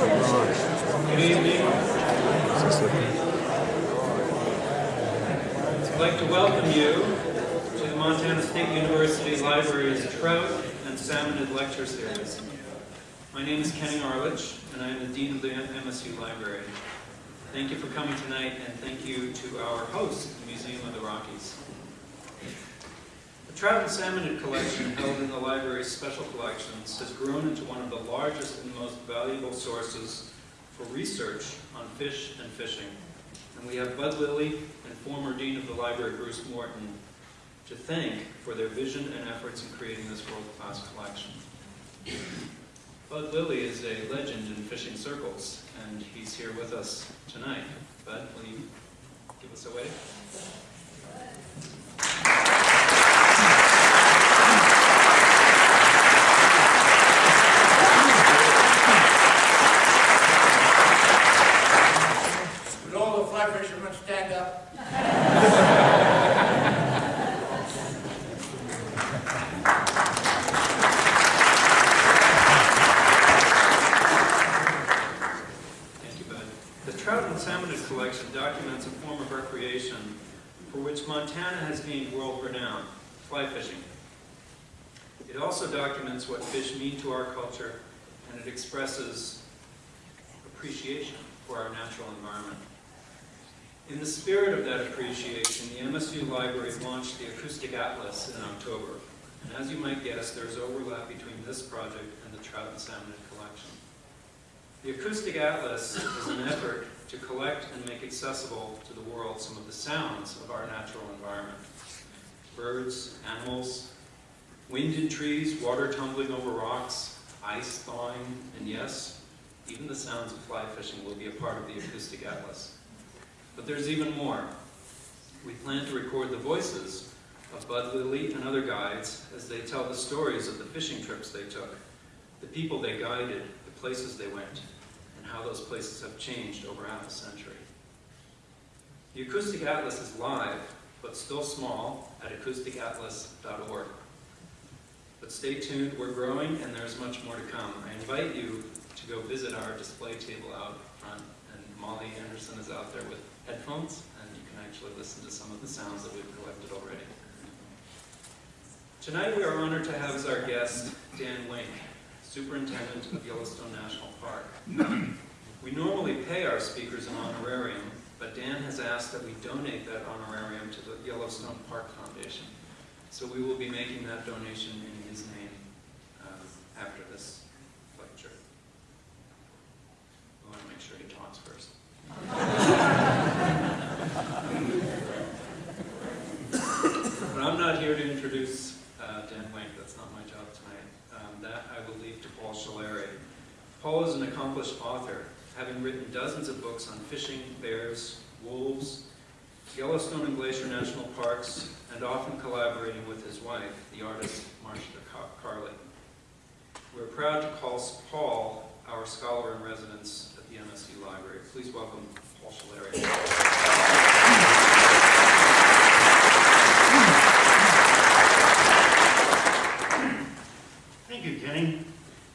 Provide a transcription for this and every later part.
Good evening. I'd like to welcome you to the Montana State University Library's Trout and Salmonid Lecture Series. My name is Kenning Arlitsch, and I am the Dean of the MSU Library. Thank you for coming tonight, and thank you to our host, the Museum of the Rockies. The Trout and Salmonid collection held in the library's special collections has grown into one of the largest and most valuable sources for research on fish and fishing. And we have Bud Lilly and former Dean of the Library, Bruce Morton, to thank for their vision and efforts in creating this world-class collection. Bud Lilly is a legend in fishing circles, and he's here with us tonight. Bud, will you give us a wave? Would all the fly fishermen stand up? Thank you, Bud. The Trout and Salmonid Collection documents a form of recreation for which Montana has gained world renown, fly fishing. It also documents what fish mean to our culture, and it expresses appreciation for our natural environment. In the spirit of that appreciation, the MSU Library launched the Acoustic Atlas in October. And as you might guess, there's overlap between this project and the Trout and Salmonid Collection. The Acoustic Atlas is an effort to collect and make accessible to the world some of the sounds of our natural environment. Birds, animals, wind in trees, water tumbling over rocks, ice thawing, and yes, even the sounds of fly fishing will be a part of the Acoustic Atlas. But there's even more. We plan to record the voices of Bud Lilly and other guides as they tell the stories of the fishing trips they took, the people they guided, the places they went, and how those places have changed over half a century. The Acoustic Atlas is live, but still small, at acousticatlas.org. But stay tuned, we're growing and there's much more to come. I invite you to go visit our display table out front, and Molly Anderson is out there with headphones, and you can actually listen to some of the sounds that we've collected already. Tonight we are honored to have as our guest Dan Wenk, Superintendent of Yellowstone National Park. We normally pay our speakers an honorarium, but Dan has asked that we donate that honorarium to the Yellowstone Park Foundation. So we will be making that donation in his name um, after this lecture. We want to make sure he talks first. But I'm not here to introduce uh, Dan Wenk, that's not my job tonight. Um, That I will leave to Paul Schullery. Paul is an accomplished author, having written dozens of books on fishing, bears, wolves, Yellowstone and Glacier National Parks, and often collaborating with his wife, the artist Marsha Car- Karle. We're proud to call Paul our scholar in residence at the MSU Library. Please welcome Paul Schullery. Thank you, Kenny,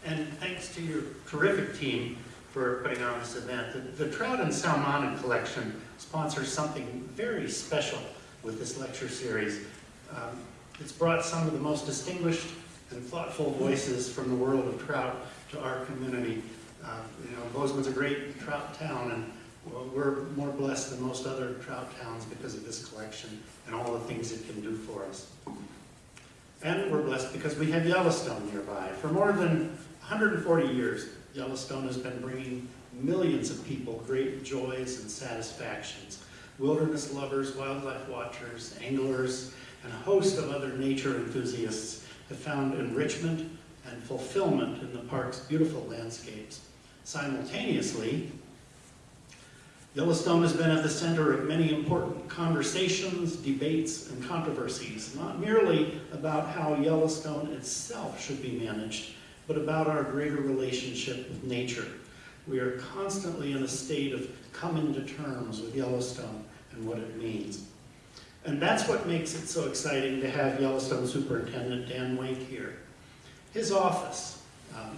and thanks to your terrific team for putting on this event. The, the Trout and Salmonid Collection sponsors something very special with this lecture series. Um, it's brought some of the most distinguished and thoughtful voices from the world of trout to our community. Uh, you know, Bozeman's a great trout town, and we're more blessed than most other trout towns because of this collection and all the things it can do for us. And we're blessed because we have Yellowstone nearby. For more than 140 years, Yellowstone has been bringing millions of people great joys and satisfactions. Wilderness lovers, wildlife watchers, anglers, and a host of other nature enthusiasts have found enrichment and fulfillment in the park's beautiful landscapes. Simultaneously, Yellowstone has been at the center of many important conversations, debates, and controversies, not merely about how Yellowstone itself should be managed, but about our greater relationship with nature. We are constantly in a state of coming to terms with Yellowstone and what it means. And that's what makes it so exciting to have Yellowstone Superintendent Dan Wenk here. His office, Um,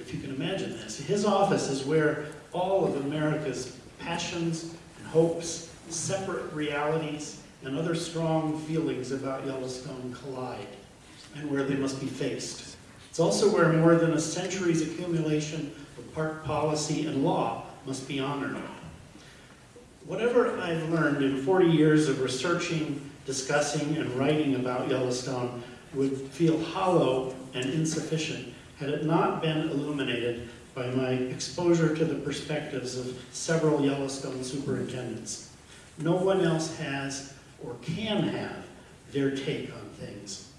If you can imagine this, his office is where all of America's passions and hopes, separate realities, and other strong feelings about Yellowstone collide, and where they must be faced. It's also where more than a century's accumulation park policy and law must be honored. Whatever I've learned in 40 years of researching, discussing, and writing about Yellowstone would feel hollow and insufficient had it not been illuminated by my exposure to the perspectives of several Yellowstone superintendents. No one else has or can have their take on things.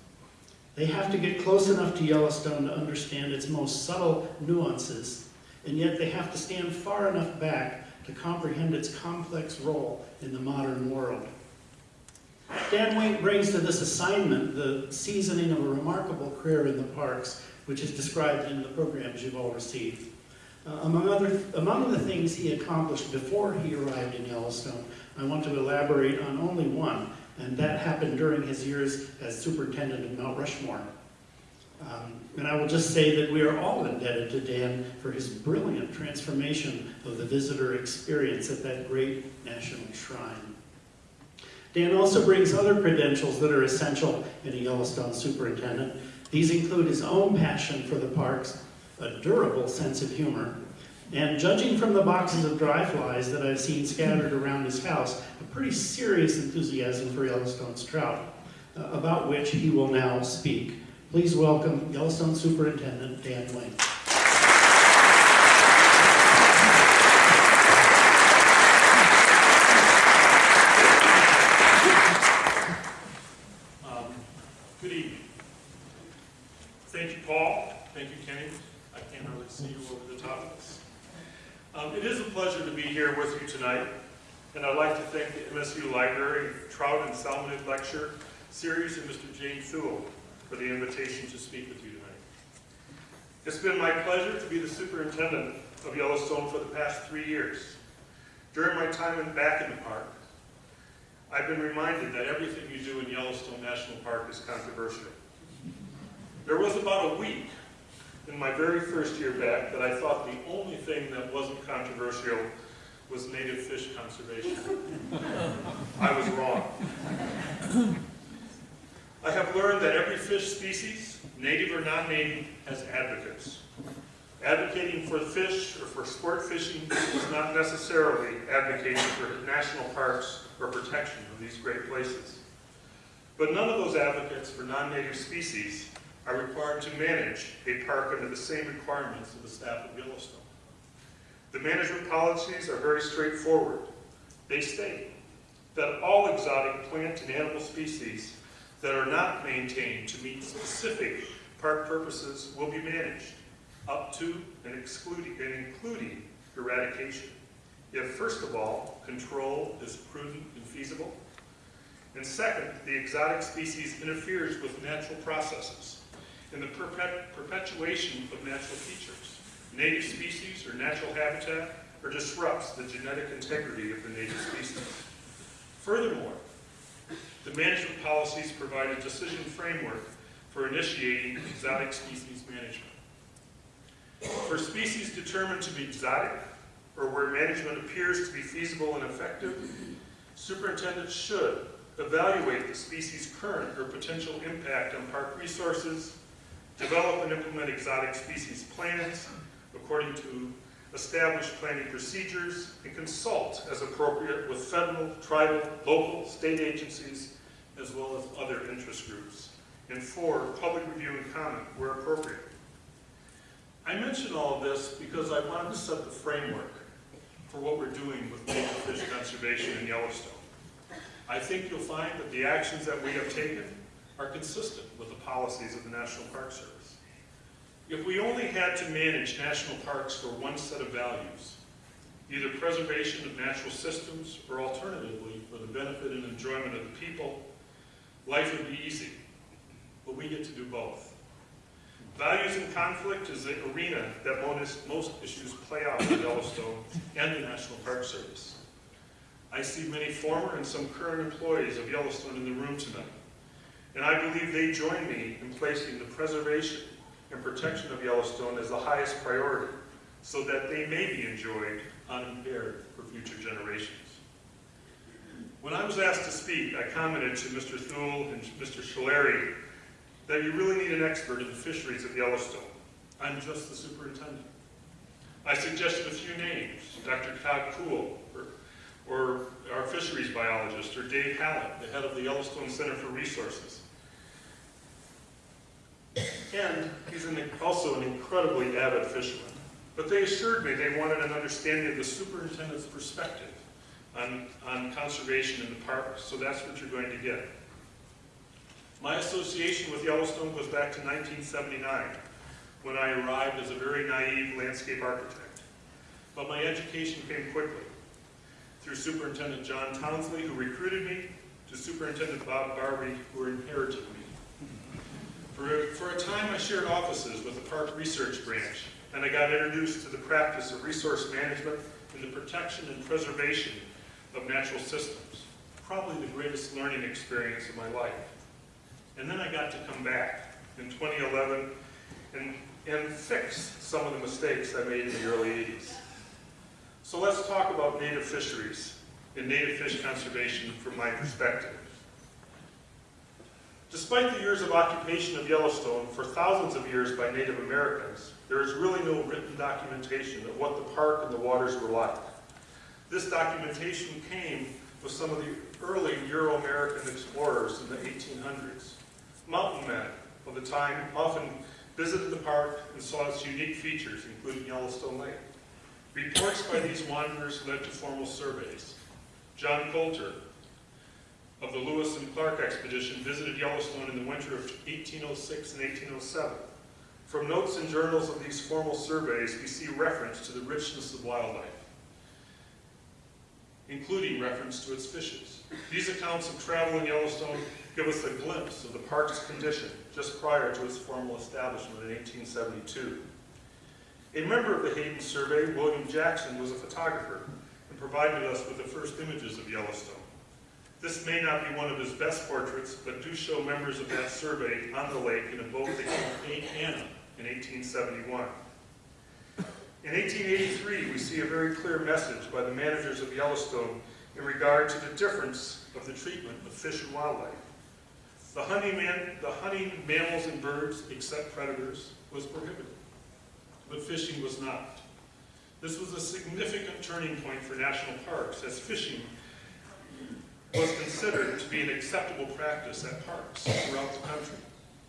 They have to get close enough to Yellowstone to understand its most subtle nuances, and yet they have to stand far enough back to comprehend its complex role in the modern world. Dan Wenk brings to this assignment the seasoning of a remarkable career in the parks, which is described in the programs you've all received. Uh, among, other, among the things he accomplished before he arrived in Yellowstone, I want to elaborate on only one, and that happened during his years as superintendent of Mount Rushmore. Um, and I will just say that we are all indebted to Dan for his brilliant transformation of the visitor experience at that great national shrine. Dan also brings other credentials that are essential in a Yellowstone superintendent. These include his own passion for the parks, a durable sense of humor, and judging from the boxes of dry flies that I've seen scattered around his house, a pretty serious enthusiasm for Yellowstone's trout, uh, about which he will now speak. Please welcome Yellowstone Superintendent Dan Wenk. Um, Good evening. Thank you, Paul. Thank you, Kenny. I can't really see you over the top of this. Um, It is a pleasure to be here with you tonight, and I'd like to thank the MSU Library Trout and Salmonid Lecture Series and Mr. Jim Thull for the invitation to speak with you tonight. It's been my pleasure to be the superintendent of Yellowstone for the past three years. During my time in- back in the park, I've been reminded that everything you do in Yellowstone National Park is controversial. There was about a week in my very first year back that I thought the only thing that wasn't controversial was native fish conservation. I was wrong. I have learned that every fish species, native or non-native, has advocates. Advocating for fish or for sport fishing is not necessarily advocating for national parks or protection of these great places. But none of those advocates for non-native species are required to manage a park under the same requirements of the staff of Yellowstone. The management policies are very straightforward. They state that all exotic plant and animal species that are not maintained to meet specific park purposes will be managed, up to and excluding, and including eradication. If, first of all, control is prudent and feasible, and second, the exotic species interferes with natural processes and the perpet- perpetuation of natural features, native species or natural habitat, or disrupts the genetic integrity of the native species. Furthermore, the management policies provide a decision framework for initiating exotic species management. For species determined to be exotic, or where management appears to be feasible and effective, superintendents should evaluate the species' current or potential impact on park resources, develop and implement exotic species plans according to established planning procedures, and consult as appropriate with federal, tribal, local, state agencies, as well as other interest groups. And four, public review and comment where appropriate. I mention all of this because I wanted to set the framework for what we're doing with native fish conservation in Yellowstone. I think you'll find that the actions that we have taken are consistent with the policies of the National Park Service. If we only had to manage national parks for one set of values, either preservation of natural systems or alternatively for the benefit and enjoyment of the people, life would be easy. But we get to do both. Values and conflict is the arena that most, issues play out in Yellowstone and the National Park Service. I see many former and some current employees of Yellowstone in the room tonight, and I believe they join me in placing the preservation and protection of Yellowstone as the highest priority so that they may be enjoyed unimpaired for future generations. When I was asked to speak, I commented to Mr. Thull and Mr. Schullery that you really need an expert in the fisheries of Yellowstone. I'm just the superintendent. I suggested a few names, Dr. Todd Koel, or, or our fisheries biologist, or Dave Hallac, the head of the Yellowstone Center for Resources. And he's an, also an incredibly avid fisherman. But they assured me they wanted an understanding of the superintendent's perspective on, on conservation in the park, so that's what you're going to get. My association with Yellowstone goes back to 1979, when I arrived as a very naive landscape architect. But my education came quickly, through Superintendent John Townsley, who recruited me, to Superintendent Bob Barbee, who inherited me. For, for a time, I shared offices with the Park Research Branch, and I got introduced to the practice of resource management and the protection and preservation of natural systems. Probably the greatest learning experience of my life. And then I got to come back in 2011 and, and fix some of the mistakes I made in the early 80s. So let's talk about native fisheries and native fish conservation from my perspective. Despite the years of occupation of Yellowstone for thousands of years by Native Americans, there is really no written documentation of what the park and the waters were like. This documentation came with some of the early Euro-American explorers in the 1800s. Mountain men of the time often visited the park and saw its unique features, including Yellowstone Lake. Reports by these wanderers led to formal surveys. John Colter of the Lewis and Clark expedition visited Yellowstone in the winter of 1806 and 1807. From notes and journals of these formal surveys, we see reference to the richness of wildlife, including reference to its fishes. These accounts of travel in Yellowstone give us a glimpse of the park's condition just prior to its formal establishment in 1872. A member of the Hayden Survey, William Jackson, was a photographer and provided us with the first images of Yellowstone. This may not be one of his best portraits, but do show members of that survey on the lake in a boat they called Anna in 1871. In 1883, we see a very clear message by the managers of Yellowstone in regard to the difference of the treatment of fish and wildlife. The hunting, man, the hunting mammals and birds, except predators, was prohibited, but fishing was not. This was a significant turning point for national parks, as fishing was considered to be an acceptable practice at parks throughout the country.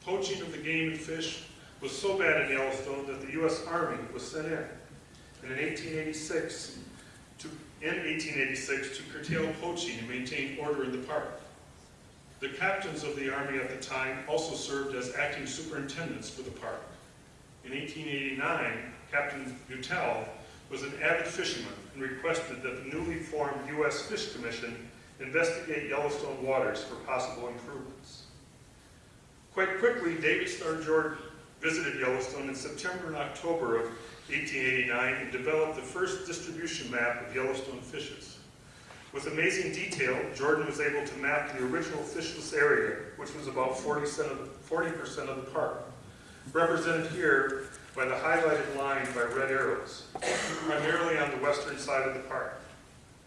Poaching of the game and fish was so bad in Yellowstone that the U.S. Army was sent in. And in 1886, to, in 1886 to curtail poaching and maintain order in the park. The captains of the Army at the time also served as acting superintendents for the park. In 1889, Captain Boutelle was an avid fisherman and requested that the newly formed U.S. Fish Commission investigate Yellowstone waters for possible improvements. Quite quickly, David Starr Jordan visited Yellowstone in September and October of 1889 and developed the first distribution map of Yellowstone fishes. With amazing detail, Jordan was able to map the original fishless area, which was about 40% of the, 40% of the park, represented here by the highlighted line by red arrows, primarily on the western side of the park.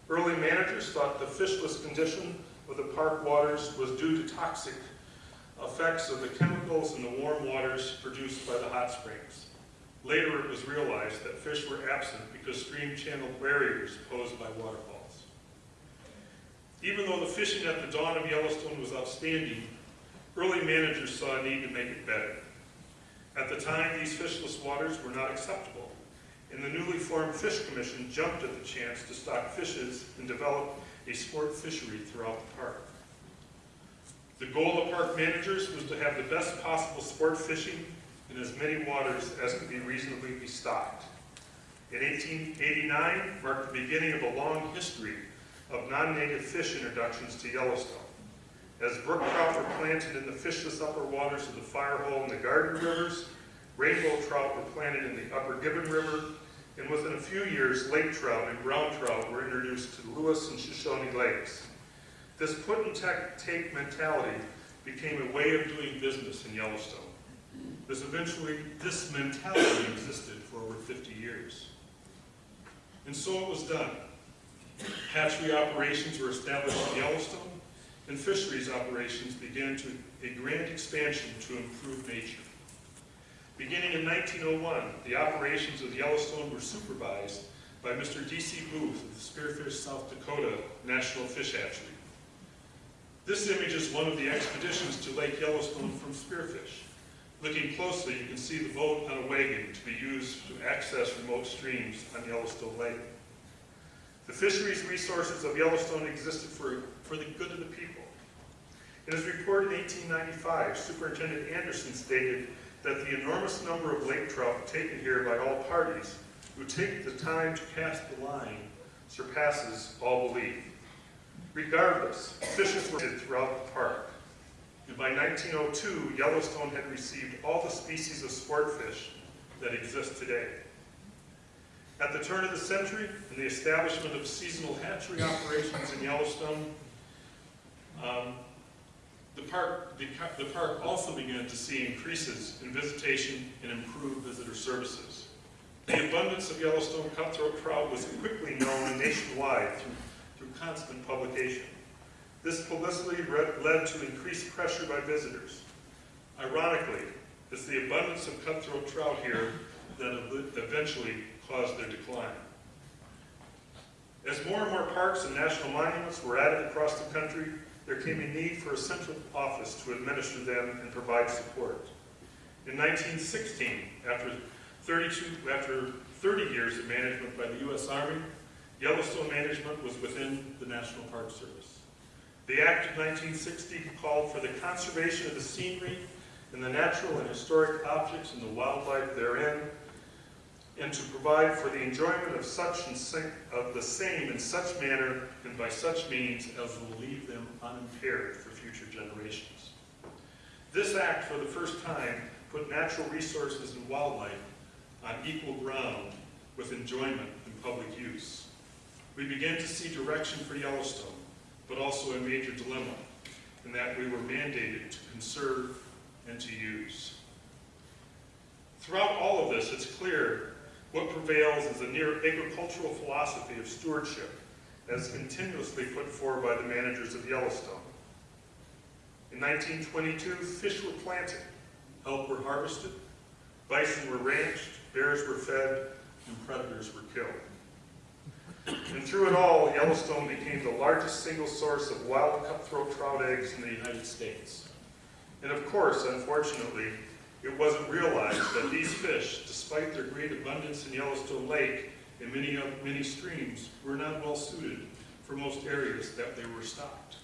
Early managers thought the fishless condition of the park waters was due to toxic effects of the chemicals in the warm waters produced by the hot springs. Later it was realized that fish were absent because stream channel barriers posed by waterfalls. Even though the fishing at the dawn of Yellowstone was outstanding, early managers saw a need to make it better. At the time, these fishless waters were not acceptable, and the newly formed Fish Commission jumped at the chance to stock fishes and develop a sport fishery throughout the park. The goal of park managers was to have the best possible sport fishing in as many waters as could be reasonably be stocked. In 1889 marked the beginning of a long history of non-native fish introductions to Yellowstone. As brook trout were planted in the fishless upper waters of the Firehole and the Garden Rivers, rainbow trout were planted in the upper Gibbon River, and within a few years, lake trout and brown trout were introduced to the Lewis and Shoshone lakes. This put and take mentality became a way of doing business in Yellowstone. This eventually, this mentality existed for over 50 years. And so it was done. Hatchery operations were established in Yellowstone, and fisheries operations began to a grand expansion to improve nature. Beginning in 1901, the operations of Yellowstone were supervised by Mr. D.C. Booth of the Spearfish, South Dakota National Fish Hatchery. This image is one of the expeditions to Lake Yellowstone from Spearfish. Looking closely, you can see the boat on a wagon to be used to access remote streams on Yellowstone Lake. The fisheries resources of Yellowstone existed for, for the good of the people. In his report in 1895, Superintendent Anderson stated that the enormous number of lake trout taken here by all parties who take the time to cast the line surpasses all belief. Regardless, fishes were throughout the park. And by 1902, Yellowstone had received all the species of sport fish that exist today. At the turn of the century, and the establishment of seasonal hatchery operations in Yellowstone, um, the park, the, the park also began to see increases in visitation and improved visitor services. The abundance of Yellowstone cutthroat trout was quickly known nationwide through, through constant publication. This publicity led to increased pressure by visitors. Ironically, it's the abundance of cutthroat trout here that eventually caused their decline. As more and more parks and national monuments were added across the country, there came a need for a central office to administer them and provide support. In 1916, after 32, after 30 years of management by the U.S. Army, Yellowstone management was within the National Park Service. The Act of 1960 called for the conservation of the scenery and the natural and historic objects and the wildlife therein, and to provide for the enjoyment of such and of the same in such manner and by such means as will leave them unimpaired for future generations. This act, for the first time, put natural resources and wildlife on equal ground with enjoyment and public use. We began to see direction for Yellowstone, but also a major dilemma, in that we were mandated to conserve and to use. Throughout all of this, it's clear what prevails is a near agricultural philosophy of stewardship, as continuously put forward by the managers of Yellowstone. In 1922, fish were planted, elk were harvested, bison were ranched, bears were fed, and predators were killed. And through it all, Yellowstone became the largest single source of wild cutthroat trout eggs in the United States. And of course, unfortunately, it wasn't realized that these fish, despite their great abundance in Yellowstone Lake and many, many streams, were not well suited for most areas that they were stocked.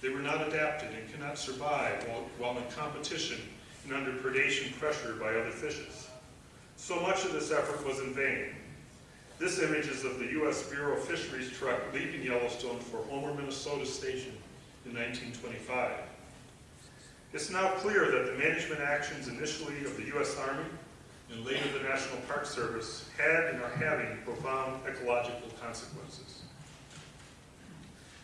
They were not adapted and cannot survive while, while in competition and under predation pressure by other fishes. So much of this effort was in vain. This image is of the U.S. Bureau of Fisheries truck leaving Yellowstone for Homer, Minnesota station in 1925. It's now clear that the management actions initially of the U.S. Army and later the National Park Service had and are having profound ecological consequences.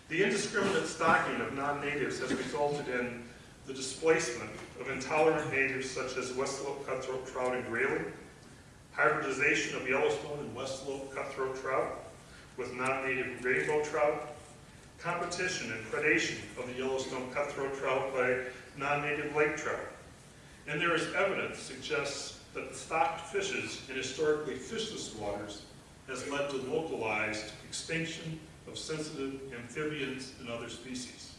The indiscriminate stocking of non-natives has resulted in the displacement of intolerant natives such as West Slope cutthroat trout and grayling, hybridization of Yellowstone and West Slope cutthroat trout with non-native rainbow trout, competition and predation of the Yellowstone cutthroat trout by non-native lake trout. And there is evidence suggests that stocked fishes in historically fishless waters has led to localized extinction of sensitive amphibians and other species.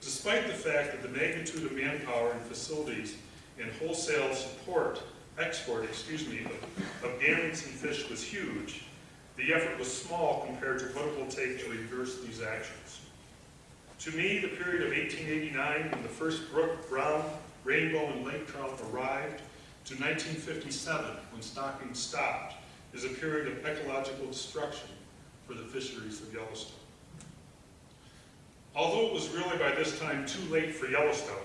Despite the fact that the magnitude of manpower and facilities and wholesale support, export, excuse me, of, of gametes and fish was huge, the effort was small compared to what it will take to reverse these actions. To me, the period of 1889, when the first brook, brown, rainbow, and lake trout arrived, to 1957, when stocking stopped, is a period of ecological destruction for the fisheries of Yellowstone. Although it was really by this time too late for Yellowstone,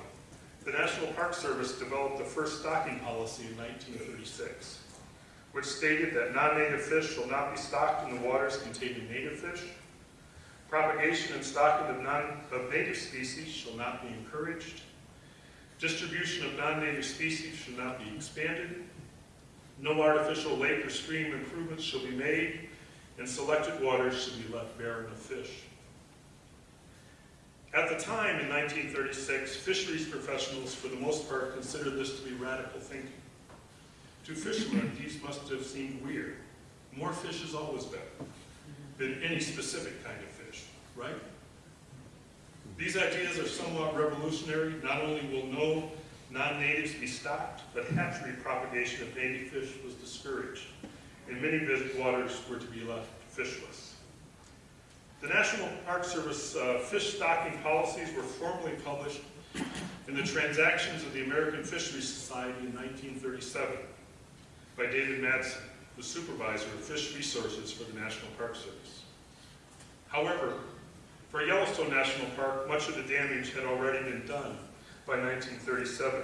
the National Park Service developed the first stocking policy in 1936, which stated that non-native fish shall not be stocked in the waters containing native fish, propagation and stocking of, non, of native species shall not be encouraged, Distribution of non-native species should not be expanded. No artificial lake or stream improvements shall be made, and selected waters should be left barren of fish. At the time, in 1936, fisheries professionals, for the most part, considered this to be radical thinking. To fishermen, these must have seemed weird. More fish is always better than any specific kind of fish, right? These ideas are somewhat revolutionary. Not only will no non-natives be stocked, but hatchery propagation of native fish was discouraged, and many waters were to be left fishless. The National Park Service uh, fish stocking policies were formally published in the Transactions of the American Fisheries Society in 1937 by David Madsen, the supervisor of fish resources for the National Park Service. However, for Yellowstone National Park, much of the damage had already been done by 1937.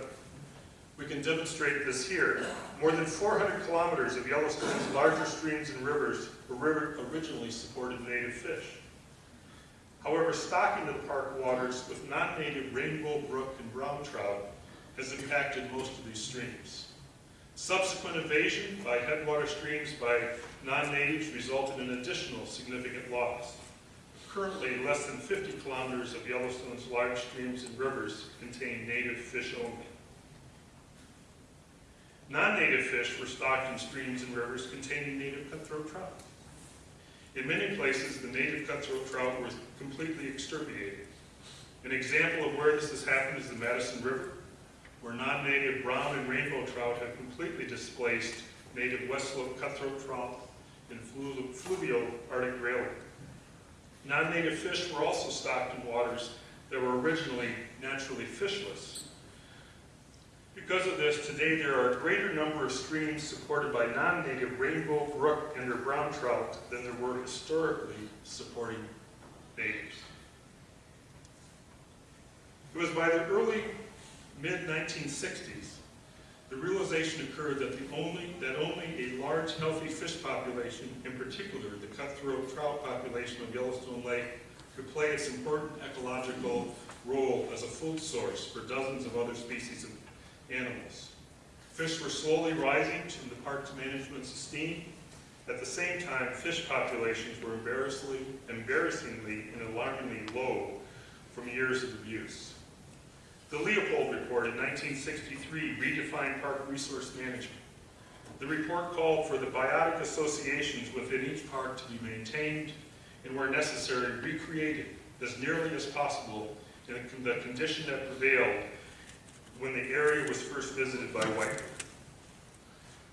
We can demonstrate this here. More than 400 kilometers of Yellowstone's larger streams and rivers were originally supported native fish. However, stocking the park waters with non-native rainbow brook and brown trout has impacted most of these streams. Subsequent invasion by headwater streams by non-natives resulted in additional significant loss. Currently, less than 50 kilometers of Yellowstone's large streams and rivers contain native fish only. Non-native fish were stocked in streams and rivers containing native cutthroat trout. In many places, the native cutthroat trout were completely extirpated. An example of where this has happened is the Madison River, where non-native brown and rainbow trout have completely displaced native west slope cutthroat trout and flu fluvial Arctic grayling. Non-native fish were also stocked in waters that were originally naturally fishless. Because of this, today there are a greater number of streams supported by non-native rainbow brook and their brown trout than there were historically supporting natives. It was by the early mid-1960s the realization occurred that the only that only a large healthy fish population, in particular the cutthroat trout population of Yellowstone Lake, could play its important ecological role as a food source for dozens of other species of animals. Fish were slowly rising to the park's management's esteem. At the same time, fish populations were embarrassingly, embarrassingly and alarmingly low from years of abuse. The Leopold Report in 1963 redefined park resource management. The report called for the biotic associations within each park to be maintained and where necessary recreated as nearly as possible in the condition that prevailed when the area was first visited by white. people.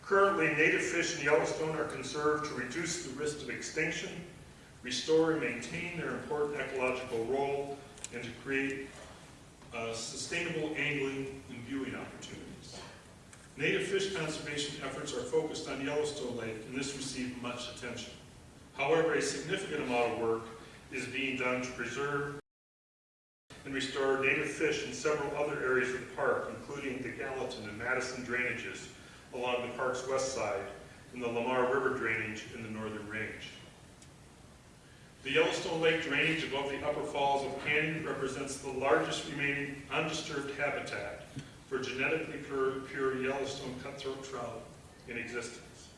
Currently, native fish in Yellowstone are conserved to reduce the risk of extinction, restore and maintain their important ecological role, and to create uh, sustainable angling and viewing opportunities. Native fish conservation efforts are focused on Yellowstone Lake, and this received much attention. However, a significant amount of work is being done to preserve and restore native fish in several other areas of the park, including the Gallatin and Madison drainages along the park's west side and the Lamar River drainage in the northern range. The Yellowstone Lake drainage above the upper falls of Canyon represents the largest remaining undisturbed habitat for genetically pure, Yellowstone cutthroat trout in existence.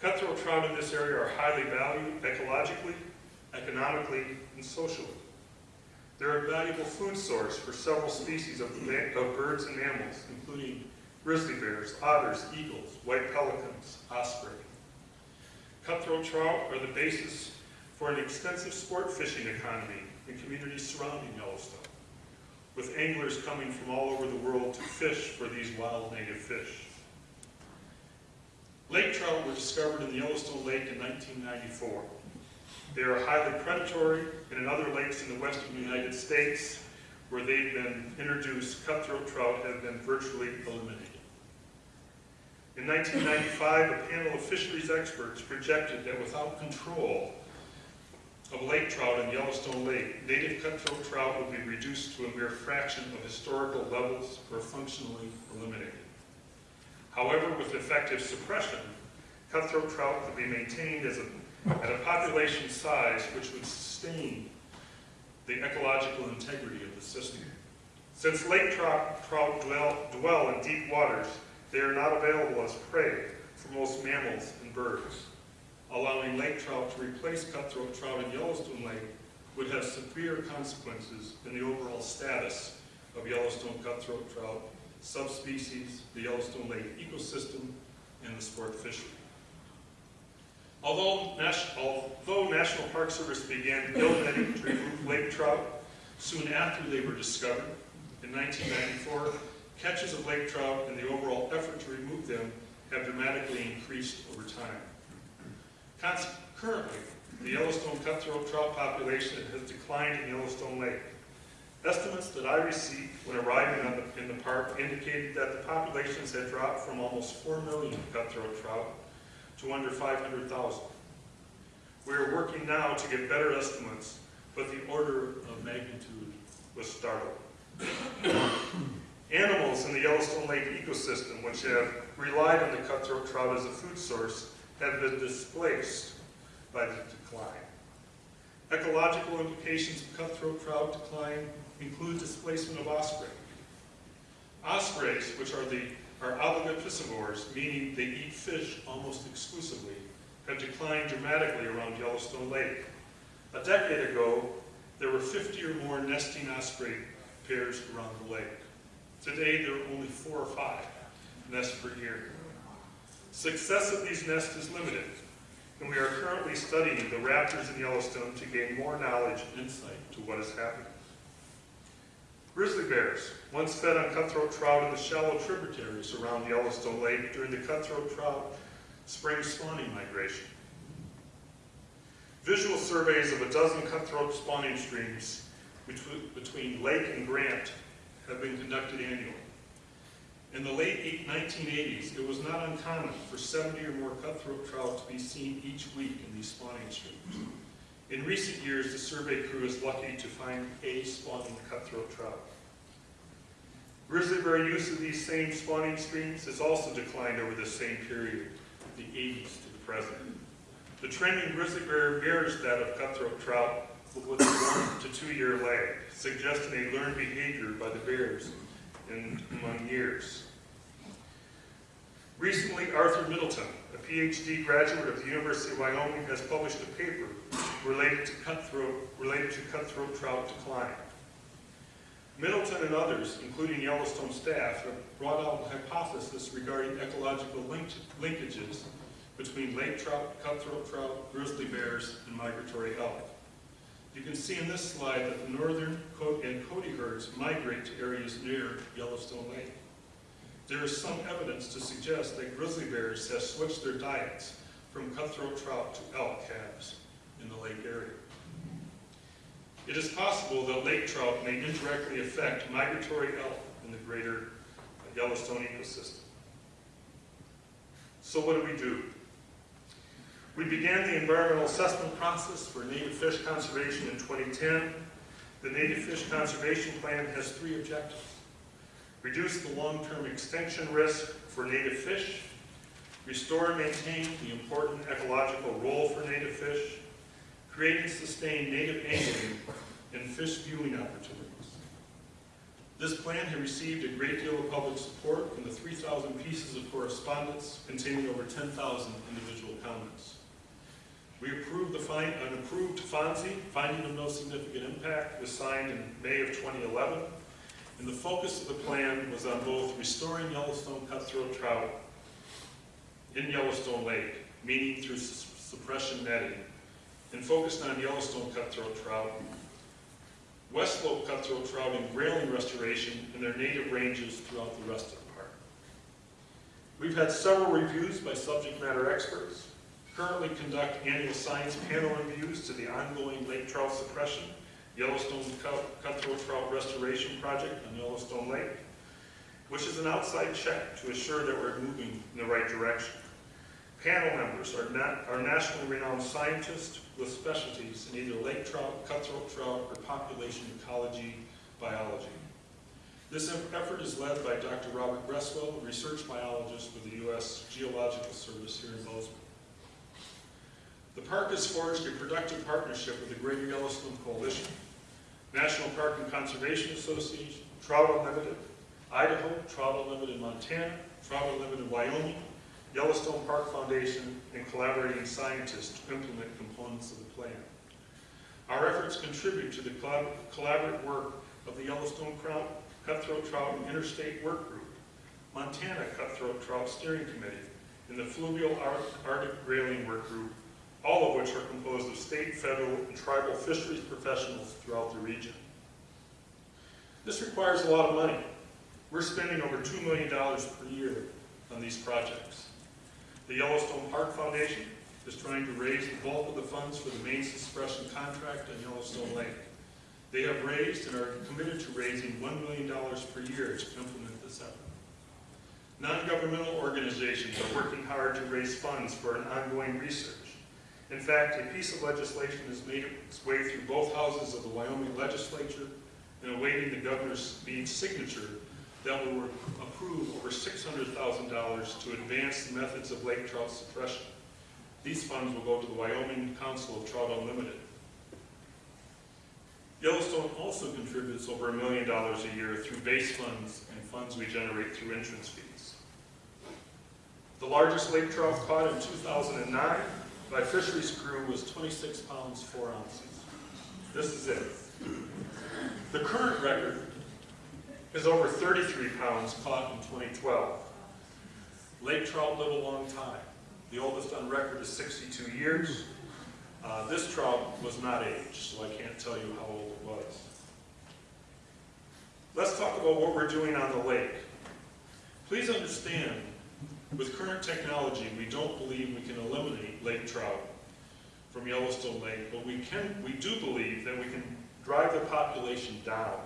Cutthroat trout in this area are highly valued ecologically, economically, and socially. They're a valuable food source for several species of, of birds and mammals, including grizzly bears, otters, eagles, white pelicans, osprey. Cutthroat trout are the basis for an extensive sport fishing economy in communities surrounding Yellowstone, with anglers coming from all over the world to fish for these wild native fish. Lake trout were discovered in the Yellowstone Lake in 1994. They are highly predatory, and in other lakes in the western United States, where they've been introduced, cutthroat trout have been virtually eliminated. In 1995, a panel of fisheries experts projected that without control of lake trout in Yellowstone Lake, native cutthroat trout would be reduced to a mere fraction of historical levels or functionally eliminated. However, with effective suppression, cutthroat trout could be maintained as a, at a population size which would sustain the ecological integrity of the system. Since lake trout, trout dwell, dwell in deep waters, they are not available as prey for most mammals and birds. Allowing lake trout to replace cutthroat trout in Yellowstone Lake would have severe consequences in the overall status of Yellowstone cutthroat trout, subspecies, the Yellowstone Lake ecosystem, and the sport fishery. Although, although National Park Service began gill netting to remove lake trout soon after they were discovered, in 1994, catches of lake trout and the overall effort to remove them have dramatically increased over time. Currently, the Yellowstone cutthroat trout population has declined in Yellowstone Lake. Estimates that I received when arriving in the park indicated that the populations had dropped from almost 4 million cutthroat trout to under 500,000. We are working now to get better estimates, but the order of magnitude was startling. Animals in the Yellowstone Lake ecosystem, which have relied on the cutthroat trout as a food source, have been displaced by the decline. Ecological implications of cutthroat trout decline include displacement of osprey. Ospreys, which are the are oviposivores, meaning they eat fish almost exclusively, have declined dramatically around Yellowstone Lake. A decade ago, there were 50 or more nesting osprey pairs around the lake. Today, there are only four or five nests per year. Success of these nests is limited, and we are currently studying the raptors in Yellowstone to gain more knowledge and insight to what is happening. Grizzly bears once fed on cutthroat trout in the shallow tributaries around Yellowstone Lake during the cutthroat trout spring spawning migration. Visual surveys of a dozen cutthroat spawning streams between, between Lake and Grant have been conducted annually. In the late 1980s, it was not uncommon for 70 or more cutthroat trout to be seen each week in these spawning streams. In recent years, the survey crew is lucky to find a spawning cutthroat trout. Grizzly bear use of these same spawning streams has also declined over the same period, the 80s to the present. The trend in grizzly bear mirrors that of cutthroat trout, with a one to two year lag, suggesting a learned behavior by the bears in among years. Recently, Arthur Middleton, a PhD graduate of the University of Wyoming, has published a paper related to cutthroat, related to cutthroat trout decline. Middleton and others, including Yellowstone staff, have brought out a hypothesis regarding ecological link- linkages between lake trout, cutthroat trout, grizzly bears, and migratory elk. You can see in this slide that the northern and Cody herds migrate to areas near Yellowstone Lake. There is some evidence to suggest that grizzly bears have switched their diets from cutthroat trout to elk calves in the lake area. It is possible that lake trout may indirectly affect migratory elk in the greater Yellowstone ecosystem. So what do we do? We began the environmental assessment process for native fish conservation in 2010. The Native Fish Conservation Plan has three objectives. Reduce the long-term extinction risk for native fish, restore and maintain the important ecological role for native fish, create and sustain native angling and fish viewing opportunities. This plan had received a great deal of public support from the 3,000 pieces of correspondence containing over 10,000 individual comments. We approved the find, an approved FONSI, finding of no significant impact, was signed in May of 2011. And the focus of the plan was on both restoring Yellowstone cutthroat trout in Yellowstone Lake, meaning through suppression netting, and focused on Yellowstone cutthroat trout, West Slope cutthroat trout and grayling restoration in their native ranges throughout the rest of the park. We've had several reviews by subject matter experts, currently conduct annual science panel reviews to the ongoing lake trout suppression, Yellowstone Cut- Cutthroat Trout Restoration Project on Yellowstone Lake, which is an outside check to assure that we're moving in the right direction. Panel members are not, are nationally renowned scientists with specialties in either lake trout, cutthroat trout, or population ecology, biology. This effort is led by Dr. Robert Gresswell, a research biologist with the U.S. Geological Service here in Bozeman. The park has forged a productive partnership with the Greater Yellowstone Coalition, National Park and Conservation Association, Trout Unlimited, Idaho, Trout Unlimited Montana, Trout Unlimited Wyoming, Yellowstone Park Foundation, and collaborating scientists to implement components of the plan. Our efforts contribute to the collaborative work of the Yellowstone Trout, Cutthroat Trout and Interstate Work Group, Montana Cutthroat Trout Steering Committee, and the Fluvial Arctic Grayling Work Group, all of which are composed of state, federal, and tribal fisheries professionals throughout the region. This requires a lot of money. We're spending over $2 million per year on these projects. The Yellowstone Park Foundation is trying to raise the bulk of the funds for the main suppression contract on Yellowstone Lake. They have raised and are committed to raising $1 million per year to implement this effort. Non-governmental organizations are working hard to raise funds for an ongoing research. In fact, a piece of legislation has made its way through both houses of the Wyoming legislature and awaiting the governor's signature that will approve over $600,000 to advance the methods of lake trout suppression. These funds will go to the Wyoming Council of Trout Unlimited. Yellowstone also contributes over a million dollars a year through base funds and funds we generate through entrance fees. The largest lake trout caught in 2009 by fisheries crew was 26 pounds 4 ounces. This is it. The current record is over 33 pounds caught in 2012. Lake trout live a long time. The oldest on record is 62 years. Uh, This trout was not aged, so I can't tell you how old it was. Let's talk about what we're doing on the lake. Please understand, with current technology, we don't believe we can eliminate lake trout from Yellowstone Lake, but we can, we do believe that we can drive the population down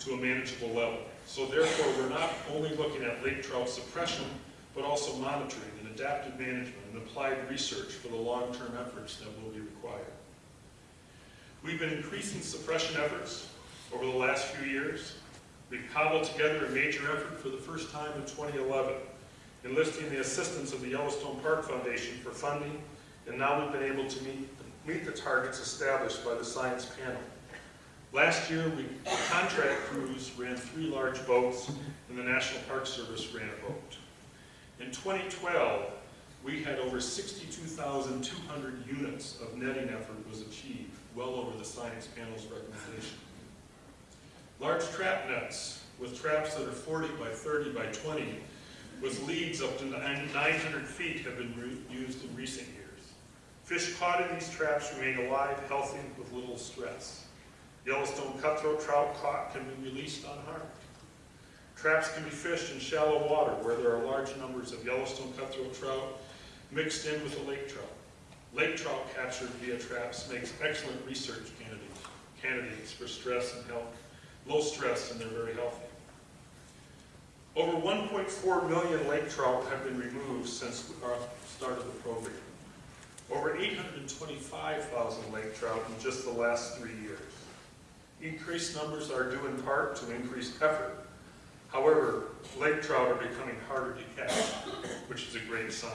to a manageable level. So therefore, we're not only looking at lake trout suppression, but also monitoring and adaptive management and applied research for the long-term efforts that will be required. We've been increasing suppression efforts over the last few years. We've cobbled together a major effort for the first time in 2011, enlisting the assistance of the Yellowstone Park Foundation for funding, and now we've been able to meet, meet the targets established by the science panel. Last year, we, contract crews ran three large boats, and the National Park Service ran a boat. In 2012, we had over 62,200 units of netting effort was achieved, well over the science panel's recommendation. Large trap nets with traps that are 40 by 30 by 20 with leads up to 900 feet have been used in recent years. Fish caught in these traps remain alive, healthy, with little stress. Yellowstone cutthroat trout caught can be released unharmed. Traps can be fished in shallow water where there are large numbers of Yellowstone cutthroat trout mixed in with the lake trout. Lake trout captured via traps makes excellent research candidates, candidates for stress and health, low stress, and they're very healthy. Over 1.4 million lake trout have been removed since our start of the program. Over 825,000 lake trout in just the last three years. Increased numbers are due in part to increased effort. However, lake trout are becoming harder to catch, which is a great sign.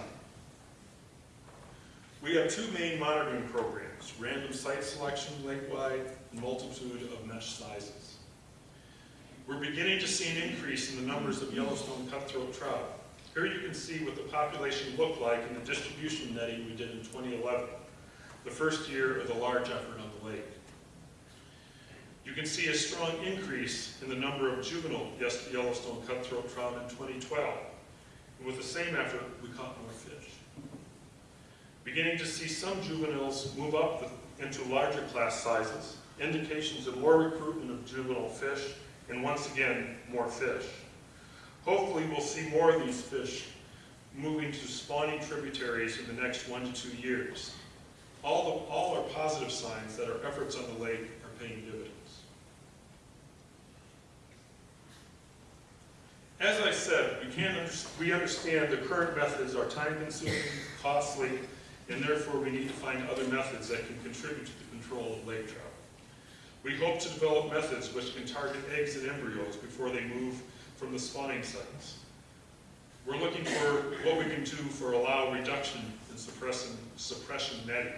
We have two main monitoring programs, random site selection lake-wide and multitude of mesh sizes. We're beginning to see an increase in the numbers of Yellowstone cutthroat trout. Here you can see what the population looked like in the distribution netting we did in 2011, the first year of the large effort on the lake. You can see a strong increase in the number of juvenile Yellowstone cutthroat trout in 2012. And with the same effort, we caught more fish. Beginning to see some juveniles move up into larger class sizes, indications of more recruitment of juvenile fish, and once again, more fish. Hopefully, we'll see more of these fish moving to spawning tributaries in the next one to two years. All, the, all are positive signs that our efforts on the lake are paying dividends. As I said, we can't, under- we understand the current methods are time-consuming, costly, and therefore we need to find other methods that can contribute to the control of lake trout. We hope to develop methods which can target eggs and embryos before they move from the spawning sites. We're looking for what we can do for allow reduction in suppressing, suppression netting.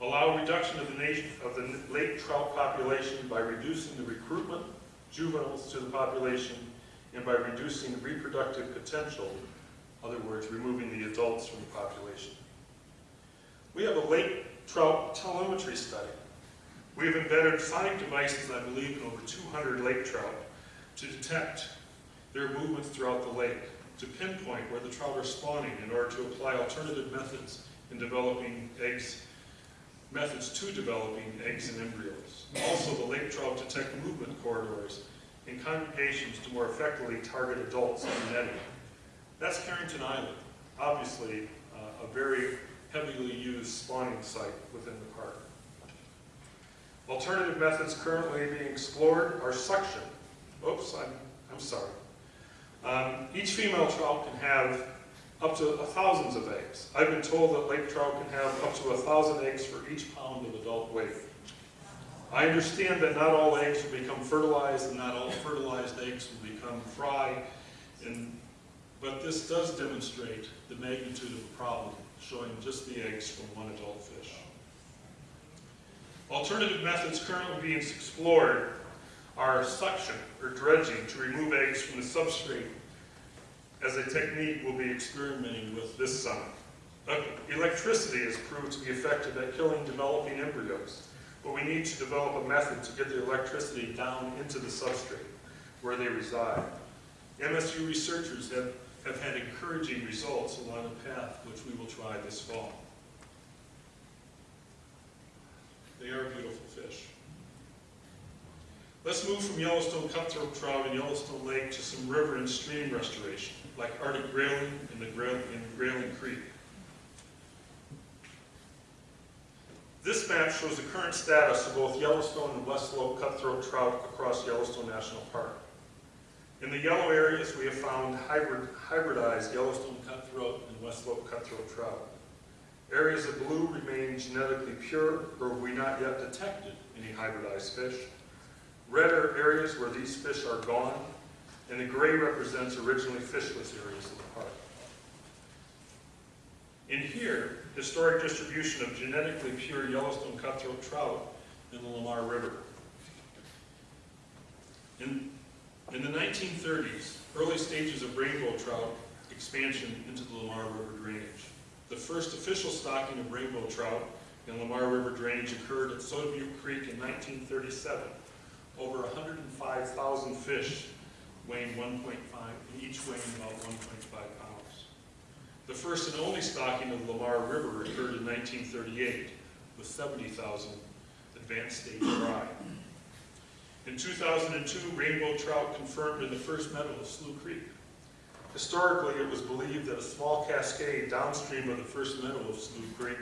Allow reduction of the nation, of the lake trout population by reducing the recruitment juveniles to the population, and by reducing reproductive potential, in other words, removing the adults from the population. We have a lake trout telemetry study. We have embedded sonic devices, I believe, in over 200 lake trout to detect their movements throughout the lake, to pinpoint where the trout are spawning in order to apply alternative methods in developing eggs, methods to developing eggs and embryos. Also, the lake trout detect movement corridors and congregations to more effectively target adults in the netting. That's Carrington Island, obviously uh, a very heavily used spawning site within the. Alternative methods currently being explored are suction. Oops, I'm, I'm sorry. Um, each female trout can have up to thousands of eggs. I've been told that lake trout can have up to a thousand eggs for each pound of adult weight. I understand that not all eggs will become fertilized and not all fertilized eggs will become fry, and, but this does demonstrate the magnitude of the problem, showing just the eggs from one adult fish. Alternative methods currently being explored are suction or dredging to remove eggs from the substrate as a technique we'll be experimenting with this summer. Electricity has proved to be effective at killing developing embryos, but we need to develop a method to get the electricity down into the substrate where they reside. MSU researchers have, have had encouraging results along a path which we will try this fall. They are beautiful fish. Let's move from Yellowstone cutthroat trout and Yellowstone Lake to some river and stream restoration, like Arctic grayling and the Grail- and Grayling Creek. This map shows the current status of both Yellowstone and West Slope cutthroat trout across Yellowstone National Park. In the yellow areas, we have found hybrid, hybridized Yellowstone cutthroat and West Slope cutthroat trout. Areas of blue remain genetically pure, or have we not yet detected any hybridized fish. Red are areas where these fish are gone, and the gray represents originally fishless areas of the park. In here, historic distribution of genetically pure Yellowstone cutthroat trout in the Lamar River. In, in the 1930s, early stages of rainbow trout expansion into the Lamar River drainage. The first official stocking of rainbow trout in Lamar River drainage occurred at Soda Butte Creek in 1937. Over 105,000 fish weighing 1.5, each weighing about 1.5 pounds. The first and only stocking of Lamar River occurred in 1938 with 70,000 advanced stage fry. In 2002, rainbow trout confirmed in the first meadow of Slough Creek. Historically, it was believed that a small cascade downstream of the first meadow of Slough Creek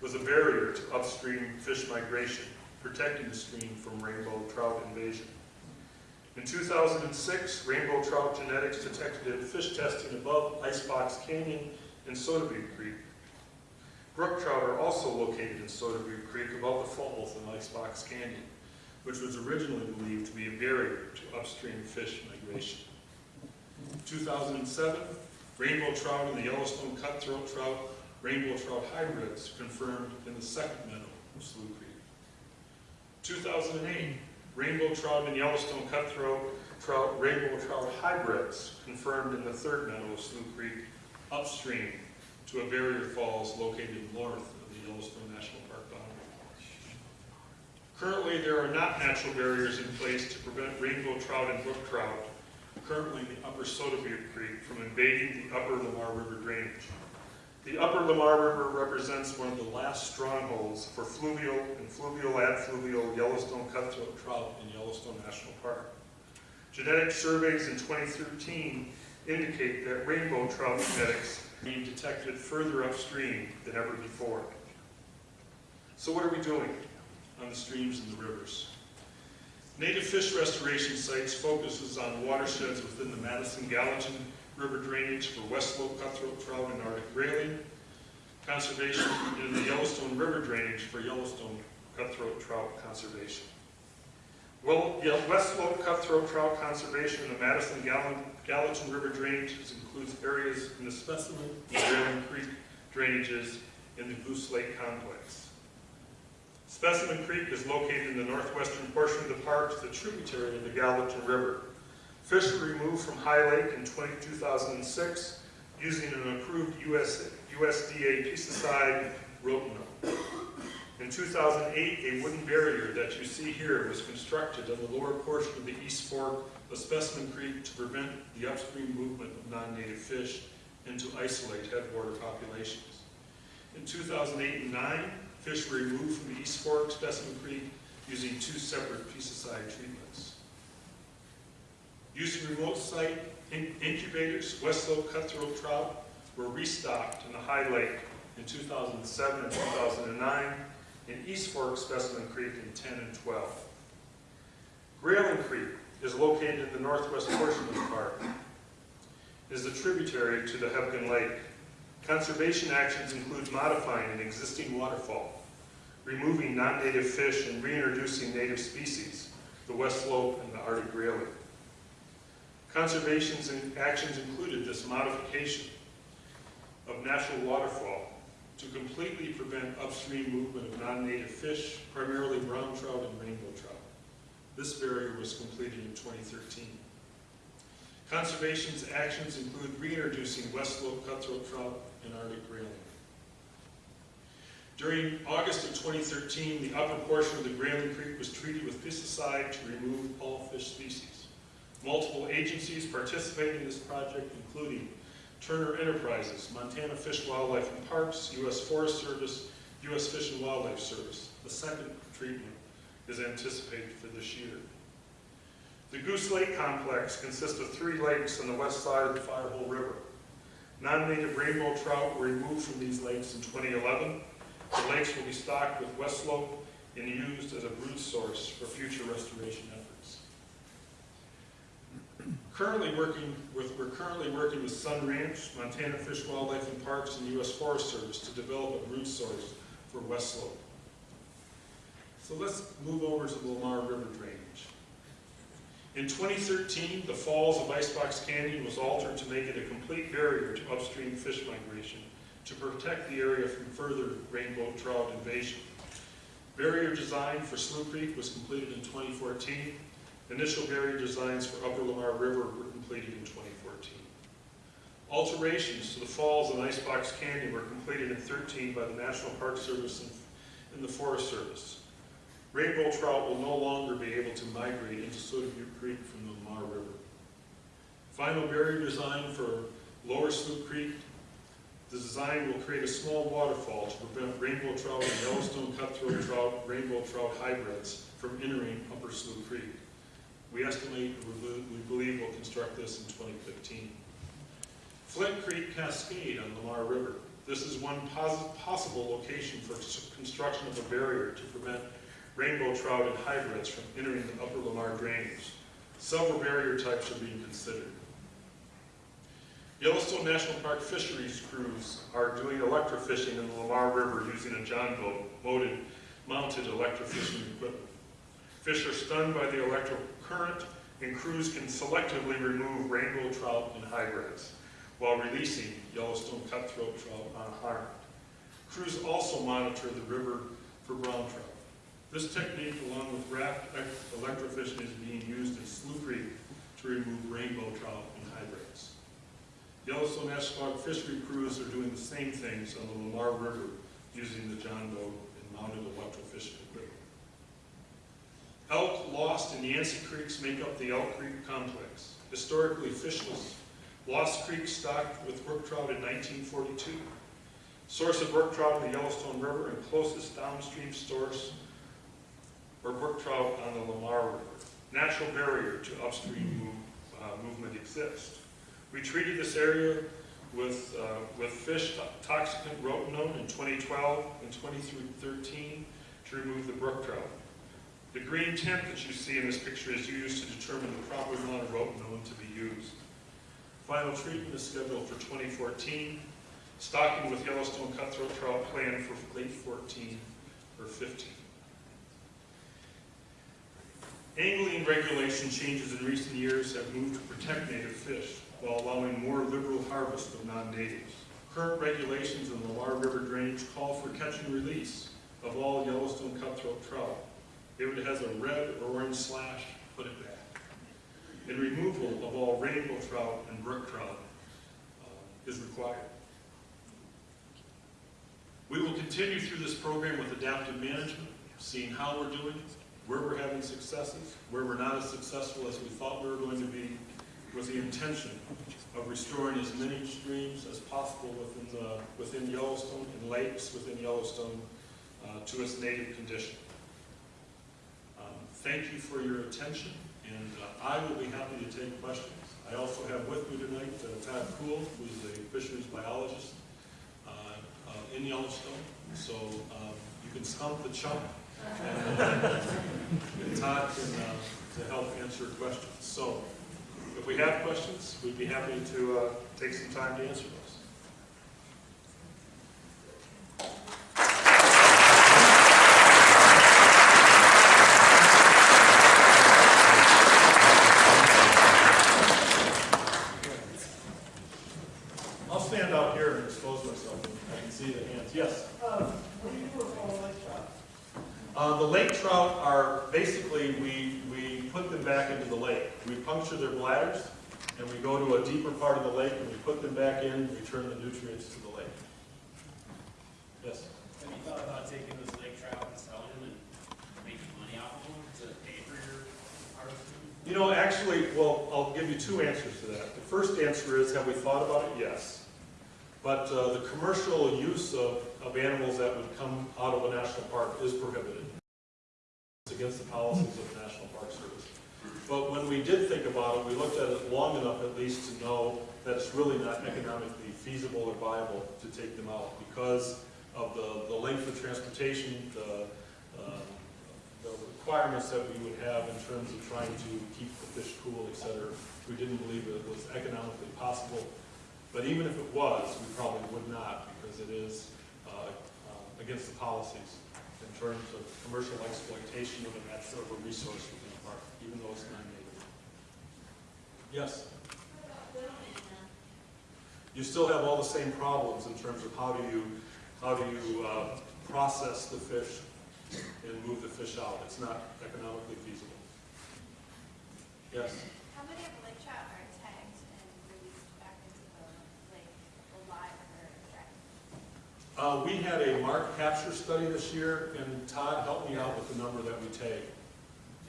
was a barrier to upstream fish migration, protecting the stream from rainbow trout invasion. In 2006, rainbow trout genetics detected in fish testing above Icebox Canyon and Soda Butte Creek. Brook trout are also located in Soda Butte Creek above the falls in Icebox Canyon, which was originally believed to be a barrier to upstream fish migration. 2007, rainbow trout and the Yellowstone cutthroat trout, rainbow trout hybrids confirmed in the second meadow of Slough Creek. 2008, rainbow trout and Yellowstone cutthroat trout, rainbow trout hybrids confirmed in the third meadow of Slough Creek upstream to a barrier falls located north of the Yellowstone National Park boundary. Currently, there are not natural barriers in place to prevent rainbow trout and brook trout currently in the upper Soda Butte Creek from invading the upper Lamar River drainage. The upper Lamar River represents one of the last strongholds for fluvial and fluvial adfluvial Yellowstone cutthroat trout in Yellowstone National Park. Genetic surveys in 2013 indicate that rainbow trout genetics being detected further upstream than ever before. So what are we doing on the streams and the rivers? Native fish restoration sites focuses on watersheds within the Madison Gallatin River drainage for West Slope cutthroat trout and Arctic grayling. Conservation in the Yellowstone River drainage for Yellowstone cutthroat trout conservation. Well, yeah, West Slope cutthroat trout conservation in the Madison Gallatin, Gallatin River drainages includes areas in the Specimen and Grayling Creek drainages in the Goose Lake complex. Specimen Creek is located in the northwestern portion of the park, it's a tributary of the Gallatin River. Fish were removed from High Lake in 20 2006 using an approved US, USDA pesticide rotenone. In 2008, a wooden barrier that you see here was constructed on the lower portion of the East Fork of Specimen Creek to prevent the upstream movement of non-native fish and to isolate headwater populations. In 2008 and 9, fish were removed from the East Fork Specimen Creek using two separate pesticide treatments. Using remote site in- incubators, Slope cutthroat trout were restocked in the High Lake in 2007 and 2009, and East Fork Specimen Creek in 10 and 12. Grayling Creek is located in the northwest portion of the park. It is a tributary to the Hebgen Lake. Conservation actions include modifying an existing waterfall, removing non-native fish and reintroducing native species, the West Slope and the Arctic grayling. Conservation's actions included this modification of natural waterfall to completely prevent upstream movement of non-native fish, primarily brown trout and rainbow trout. This barrier was completed in 2013. Conservation's actions include reintroducing West Slope cutthroat trout and Arctic grayling. During August of 2013, the upper portion of the Grayling Creek was treated with pesticide to remove all fish species. Multiple agencies participated in this project, including Turner Enterprises, Montana Fish, Wildlife and Parks, U.S. Forest Service, U.S. Fish and Wildlife Service. The second treatment is anticipated for this year. The Goose Lake Complex consists of three lakes on the west side of the Firehole River. Non-native rainbow trout were removed from these lakes in 2011. The lakes will be stocked with West Slope and used as a brood source for future restoration efforts. Currently working with, we're currently working with Sun Ranch, Montana Fish, Wildlife and Parks, and U.S. Forest Service to develop a brood source for West Slope. So let's move over to the Lamar River drainage. In 2013, the falls of Icebox Canyon was altered to make it a complete barrier to upstream fish migration to protect the area from further rainbow trout invasion. Barrier design for Slough Creek was completed in 2014. Initial barrier designs for Upper Lamar River were completed in 2014. Alterations to the falls and Icebox Canyon were completed in 13 by the National Park Service and- the Forest Service. Rainbow trout will no longer be able to migrate into Soda Creek from the Lamar River. Final barrier design for Lower Slough Creek. The design will create a small waterfall to prevent rainbow trout and Yellowstone cutthroat trout, rainbow trout hybrids from entering Upper Slough Creek. We estimate, we believe we'll construct this in 2015. Flint Creek Cascade on Lamar River. This is one possible location for construction of a barrier to prevent rainbow trout and hybrids from entering the upper Lamar drainage. Several barrier types are being considered. Yellowstone National Park fisheries crews are doing electrofishing in the Lamar River using a John boat mounted, electrofishing equipment. Fish are stunned by the electrical current, and crews can selectively remove rainbow trout and hybrids while releasing Yellowstone cutthroat trout unharmed. Crews also monitor the river for brown trout. This technique, along with raft electrofishing, is being used in Slough Creek to remove rainbow trout. Yellowstone Park fishery crews are doing the same things on the Lamar River using the John boat and mounted electrofishing equipment. Elk Lost and Yancey Creeks make up the Elk Creek complex. Historically fishless, Lost Creek stocked with brook trout in 1942. Source of brook trout in the Yellowstone River and closest downstream source for brook trout on the Lamar River. Natural barrier to upstream move, uh, movement exists. We treated this area with, uh, with fish toxicant rotenone in 2012 and 2013 to remove the brook trout. The green tint that you see in this picture is used to determine the proper amount of rotenone to be used. Final treatment is scheduled for 2014. Stocking with Yellowstone cutthroat trout planned for late 14 or 15. Angling regulation changes in recent years have moved to protect native fish while allowing more liberal harvest of non-natives. Current regulations in the Lamar River drainage call for catch and release of all Yellowstone cutthroat trout. If it has a red or orange slash, put it back. And removal of all rainbow trout and brook trout uh, is required. We will continue through this program with adaptive management, seeing how we're doing, where we're having successes, where we're not as successful as we thought we were going to be, with the intention of restoring as many streams as possible within the, within Yellowstone and lakes within Yellowstone uh, to its native condition. Um, Thank you for your attention, and uh, I will be happy to take questions. I also have with me tonight uh, Todd Koel, who's a fisheries biologist uh, uh, in Yellowstone, so um, you can stump the chump, and uh, and Todd can, to help answer questions. So, if we have questions, we'd be happy to uh, take some time to answer those. I'll stand out here and expose myself, and I can see the hands. Yes? What do you do with all the lake trout? Uh, the lake trout are, basically, we, we put them back into the lake. We puncture their bladders, and we go to a deeper part of the lake, and we put them back in, and return the nutrients to the lake. Yes? Have you thought about taking those lake trout and selling them and making money off of them to pay for your harvesting? You know, actually, well, I'll give you two answers to that. The first answer is, have we thought about it? Yes. But uh, the commercial use of, of animals that would come out of a national park is prohibited. It's against the policies of the National Park Service. But when we did think about it, we looked at it long enough at least to know that it's really not economically feasible or viable to take them out because of the, the length of transportation, the, uh, the requirements that we would have in terms of trying to keep the fish cool, et cetera. We didn't believe it was economically possible. But even if it was, we probably would not because it is uh, uh, against the policies in terms of commercial exploitation of a natural resource even though it's non-native. Yes? You still have all the same problems in terms of how do you, how do you uh, process the fish and move the fish out. It's not economically feasible. Yes? How many of the lake trout are tagged and released back into the lake alive or? Uh, we had a mark capture study this year, and Todd helped me out with the number that we take.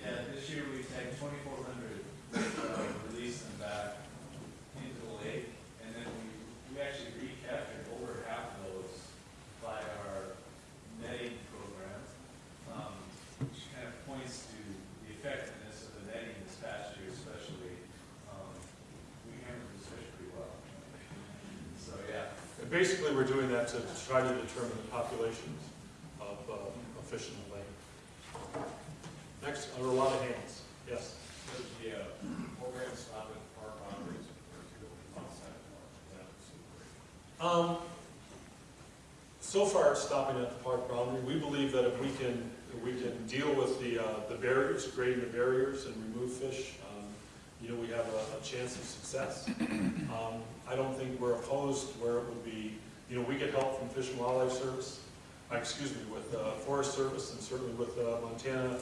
Yeah, this year we twenty-four hundred, uh, released them back into the lake, and then we, we actually recaptured over half of those by our netting program, um, which kind of points to the effectiveness of the netting this past year especially. Um, we handled this fish pretty well. So, yeah, And basically, we're doing that to try to determine the populations of, uh, of fish in the. Next, there are a lot of hands. Yes? Does the uh, program stop at park boundaries or to outside the park? Um, so far, it's stopping at the park boundary. We believe that if we can, if we can deal with the, uh, the barriers, grading the barriers and remove fish, um, you know, we have a, a chance of success. Um, I don't think we're opposed where it would be, you know, we get help from Fish and Wildlife Service, uh, excuse me, with, uh, Forest Service and certainly with, uh, Montana,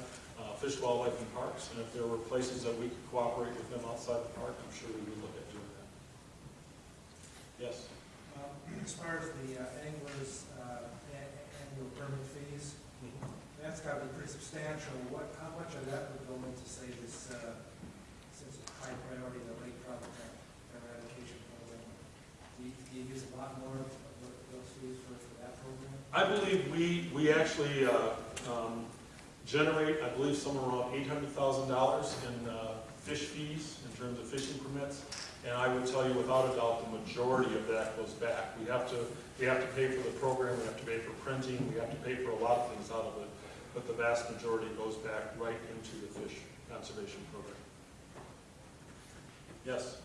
Fish, Wildlife and Parks. And if there were places that we could cooperate with them outside the park, I'm sure we would look at doing that. Yes? Um, As far as the uh, anglers' uh, annual permit fees, that's got to be pretty substantial. What, how much of that would go into, say, this, uh, since it's high priority, the lake trout eradication program? Do you, do you use a lot more of those fees for, for that program? I believe we, we actually uh, um, generate, I believe, somewhere around eight hundred thousand dollars in uh, fish fees, in terms of fishing permits. And I would tell you without a doubt, the majority of that goes back. We have to, we have to pay for the program, we have to pay for printing, we have to pay for a lot of things out of it. But the vast majority goes back right into the fish conservation program. Yes?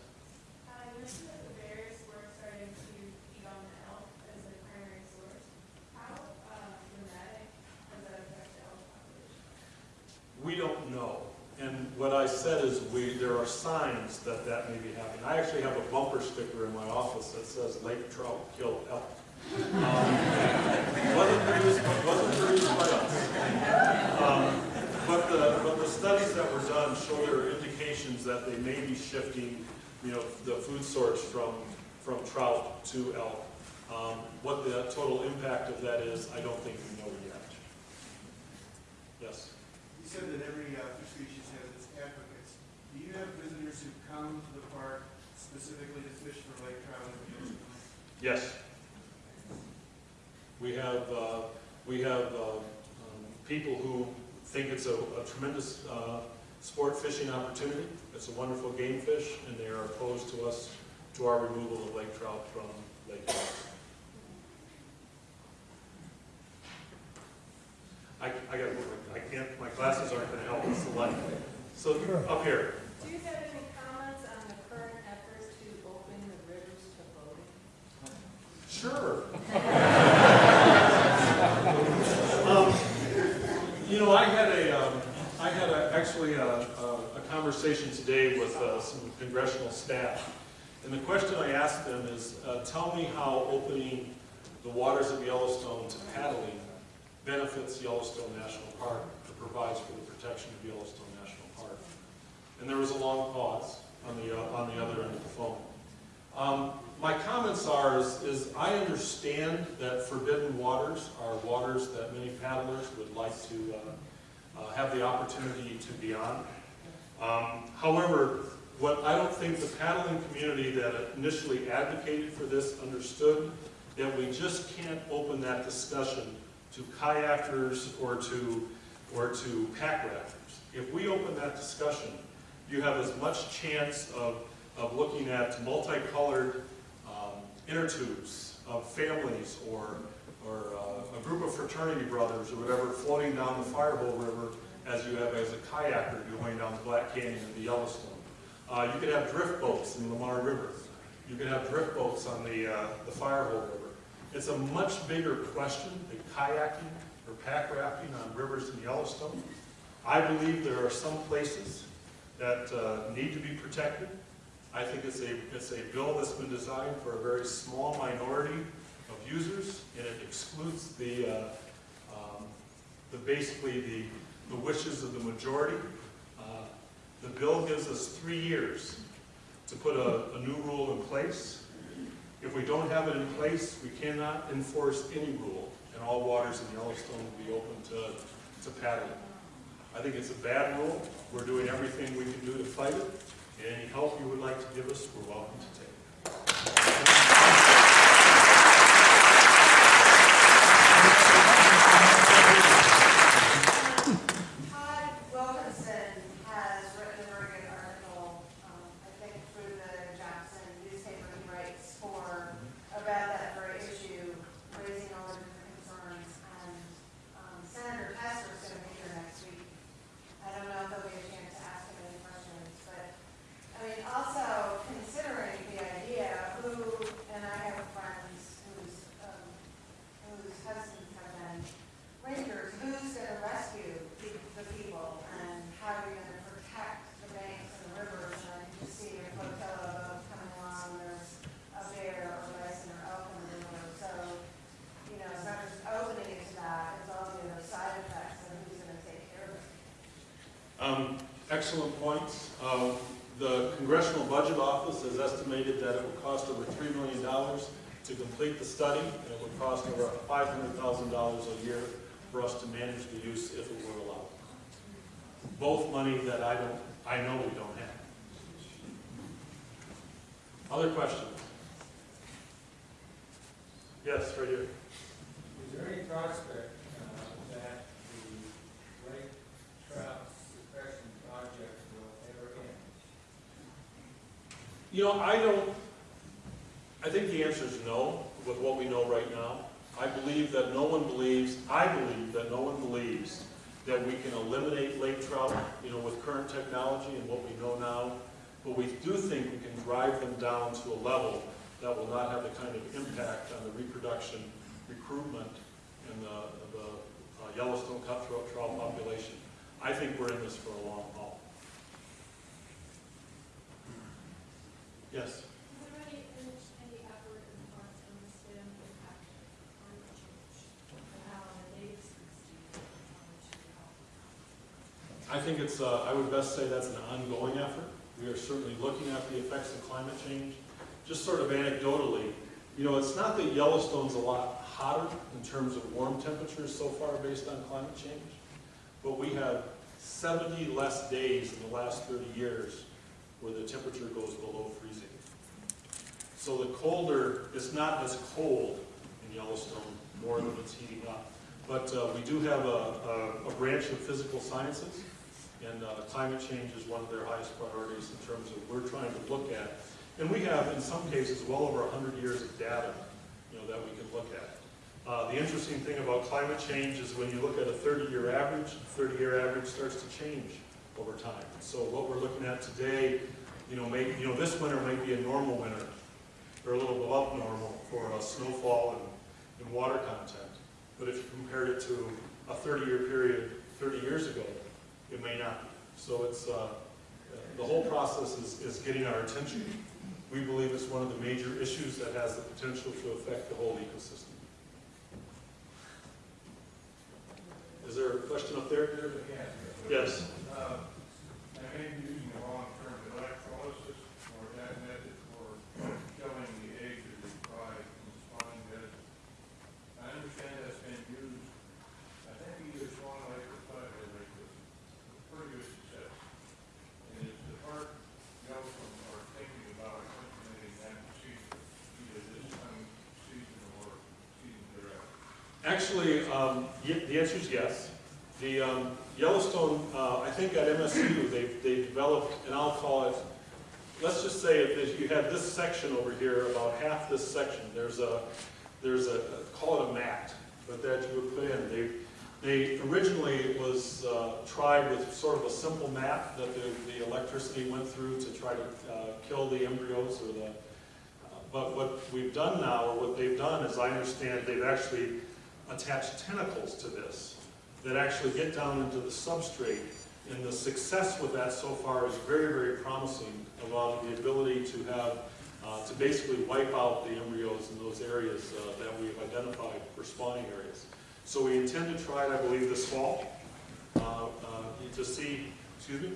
are signs that that may be happening. I actually have a bumper sticker in my office that says lake trout kill elk. Um, wasn't, produced, wasn't produced by us. Um, but, the, but the studies that were done show there are indications that they may be shifting you know, the food source from, from trout to elk. Um, what the total impact of that is, I don't think we know yet. Yes? You said that every uh, visitors who come to the park specifically to fish for lake trout and fish? Yes. We have, uh, we have uh, um, people who think it's a a tremendous uh, sport fishing opportunity. It's a wonderful game fish, and they are opposed to us, to our removal of lake trout from lake trout. I, I got, I can't, my glasses aren't gonna help us a lot. So, up here, Do you have any comments on the current efforts to open the rivers to voting? Sure. Um, You know, I had a, um, I had a, actually a, a a conversation today with uh, some congressional staff. And the question I asked them is, uh, tell me how opening the waters of Yellowstone to paddling benefits Yellowstone National Park or provides for the protection of Yellowstone National Park. And there was a long pause on the, uh, on the other end of the phone. Um, My comments are, is, is I understand that forbidden waters are waters that many paddlers would like to uh, uh, have the opportunity to be on. Um, However, what I don't think the paddling community that initially advocated for this understood, that we just can't open that discussion to kayakers or to, or to pack rafters. If we open that discussion, you have as much chance of, of looking at multicolored inner tubes of families or, or uh, a group of fraternity brothers or whatever floating down the Firehole River as you have as a kayaker going down the Black Canyon and the Yellowstone. Uh, you could have drift boats in the Lamar River. You could have drift boats on the, uh, the Firehole River. It's a much bigger question than kayaking or pack rafting on rivers in Yellowstone. I believe there are some places that uh, need to be protected. I think it's a, it's a bill that's been designed for a very small minority of users, and it excludes the, uh, um, the basically the, the wishes of the majority. Uh, The bill gives us three years to put a, a new rule in place. If we don't have it in place, we cannot enforce any rule, and all waters in Yellowstone will be open to, to paddling. I think it's a bad rule. We're doing everything we can do to fight it. Any help you would like to give us, we're welcome to take. Todd Wilkinson has written a very good article, um, I think through the Jackson newspaper he writes for, about that very issue, raising all the different concerns. And um, Senator Tester's going to be here next week. I don't know if there'll be a chance to ask him any questions, but, I mean, also considering the idea, who, and I have friends whose, um, whose husbands have been rangers, who's gonna rescue the, the people, and how you're gonna protect the banks and the rivers, and I can just see a flotilla of boats coming along, there's a bear or bison or elk in the river, so, you know, it's not just opening it to that, it's all the other side effects, and who's gonna take care of it. Um, Excellent points. Uh, The Congressional Budget Office has estimated that it would cost over $3 million to complete the study, and it would cost over $500,000 a year for us to manage the use if it were allowed. Both money that I don't, I know we don't have. Other questions? Yes, right here. Is there any prospect uh, that the lake trout suppression project will ever end? You know, I don't, I think the answer is no, with what we know right now. I believe that no one believes, I believe that no one believes that we can eliminate lake trout, you know, with current technology and what we know now. But we do think we can drive them down to a level that will not have the kind of impact on the reproduction, recruitment, and the, the uh, Yellowstone cutthroat trout population. I think we're in this for a long haul. Yes? Is there any, any effort in parts on the stem impact climate change? And how the native species, how much you help? I think it's, uh, I would best say that's an ongoing effort. We are certainly looking at the effects of climate change. Just sort of anecdotally, you know, it's not that Yellowstone's a lot hotter in terms of warm temperatures so far based on climate change, but we have 70 less days in the last 30 years where the temperature goes below freezing. So the colder, it's not as cold in Yellowstone, more than it's heating up. But uh, we do have a, a, a branch of physical sciences, and uh, climate change is one of their highest priorities in terms of we're trying to look at. And we have, in some cases, well over 100 years of data, you know, that we can look at. Uh, the interesting thing about climate change is when you look at a 30-year average, the 30-year average starts to change over time. So what we're looking at today, you know, may, you know, this winter might be a normal winter, or a little above normal for uh, snowfall and, and water content. But if you compared it to a 30-year period 30 years ago, it may not be. So it's, uh, the whole process is, is getting our attention. We believe it's one of the major issues that has the potential to affect the whole ecosystem. Is there a question up there? Yes. Uh, I may be using the wrong term, electrolysis or that method for killing the eggs that they fry in the spawning bed. I understand that's been used, I think either Swan Lake or Flathead Lake with pretty good success. And is the park, Yellowstone are thinking about implementing that procedure either this coming season or season thereafter? Actually, um, the answer is yes. The um, Yellowstone, uh, I think at MSU, they, they developed, and I'll call it, let's just say if you have this section over here, about half this section, there's a, there's a, call it a mat, but that you would put in. They, they, originally it was uh, tried with sort of a simple mat that the, the electricity went through to try to uh, kill the embryos or the, but what we've done now, or what they've done, is I understand they've actually attached tentacles to this that actually get down into the substrate. And the success with that so far is very, very promising about the ability to have, uh, to basically wipe out the embryos in those areas uh, that we've identified for spawning areas. So we intend to try it, I believe, this fall uh, uh, to see, excuse me?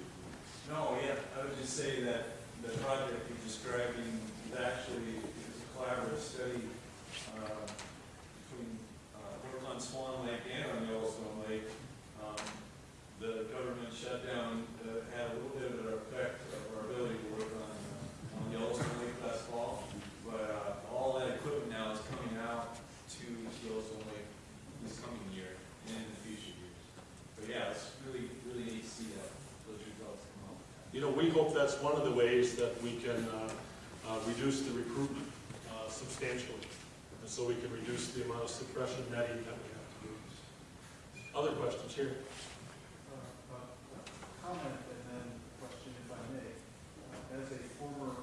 No, yeah, I would just say that the project you're describing is actually, a collaborative study, uh, between, uh, work on Swan Lake and on Yellowstone Lake. Um, The government shutdown, uh, had a little bit of an effect of our ability to work on, uh, on Yellowstone Lake last fall. But, uh, all that equipment now is coming out to Yellowstone Lake this coming year and in the future years. But yeah, it's really, really neat to see that, those results come out. You know, we hope that's one of the ways that we can uh, uh, reduce the recruitment uh, substantially. And so we can reduce the amount of suppression netting that we have to do. Other questions here? Uh, Comment and then question if I may. Uh, As a former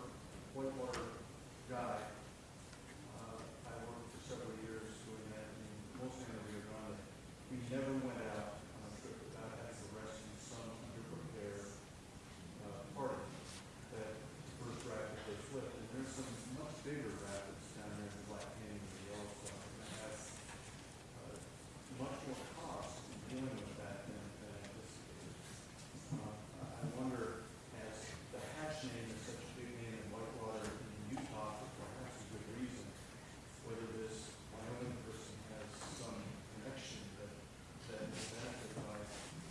whitewater guide, uh, I worked for several years doing that in mostly in the Rio Grande. We never went out on a trip without having to rescue some underprepared uh, party that first rapid they flipped. And there's some much bigger rapids down there in Black Canyon and Yellowstone. And that has uh, much more cost in dealing with that than than anticipated. Uh, I I wonder, as the hatch name is such a big name in Whitewater in Utah, for perhaps a good reason, whether this Wyoming person has some connection that, that is benefited by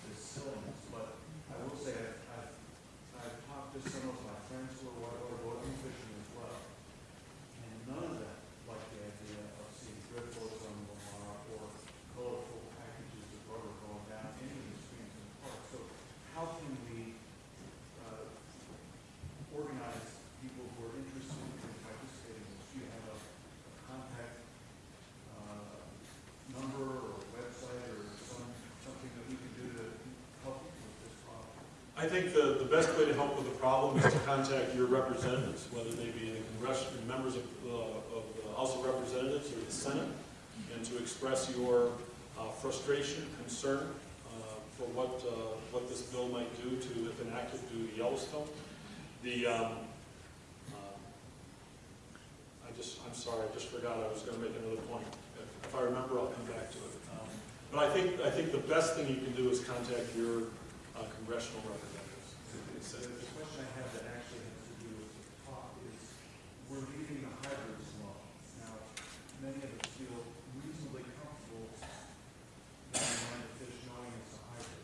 this silliness. But I will say, I've, I've, I've talked to some of my friends who are whitewater boating fishing as well. And none of them like the idea of seeing drift boats on the Lamar or colorful packages of rubber going down any of the streams in the park. So how can we, uh, organize people who are interested in participating in this? Do you have a a contact, uh, number or website or some, something that we can do to help with this problem? I think the, the best way to help with the problem is to contact your representatives, whether they be the congressional members of, uh, of the House of Representatives or the Senate, and to express your uh, frustration, concern uh, for what, uh, what this bill might do to, if enacted, do to Yellowstone. The, um, um, I just, I'm sorry, I just forgot I was gonna make another point. If if I remember, I'll come back to it. Um, But I think, I think the best thing you can do is contact your uh, congressional representatives. The the question I have that actually has to do with the talk is, we're leaving the hybrids alone. Now, many of us feel reasonably comfortable going on to fish knowing it's a hybrid,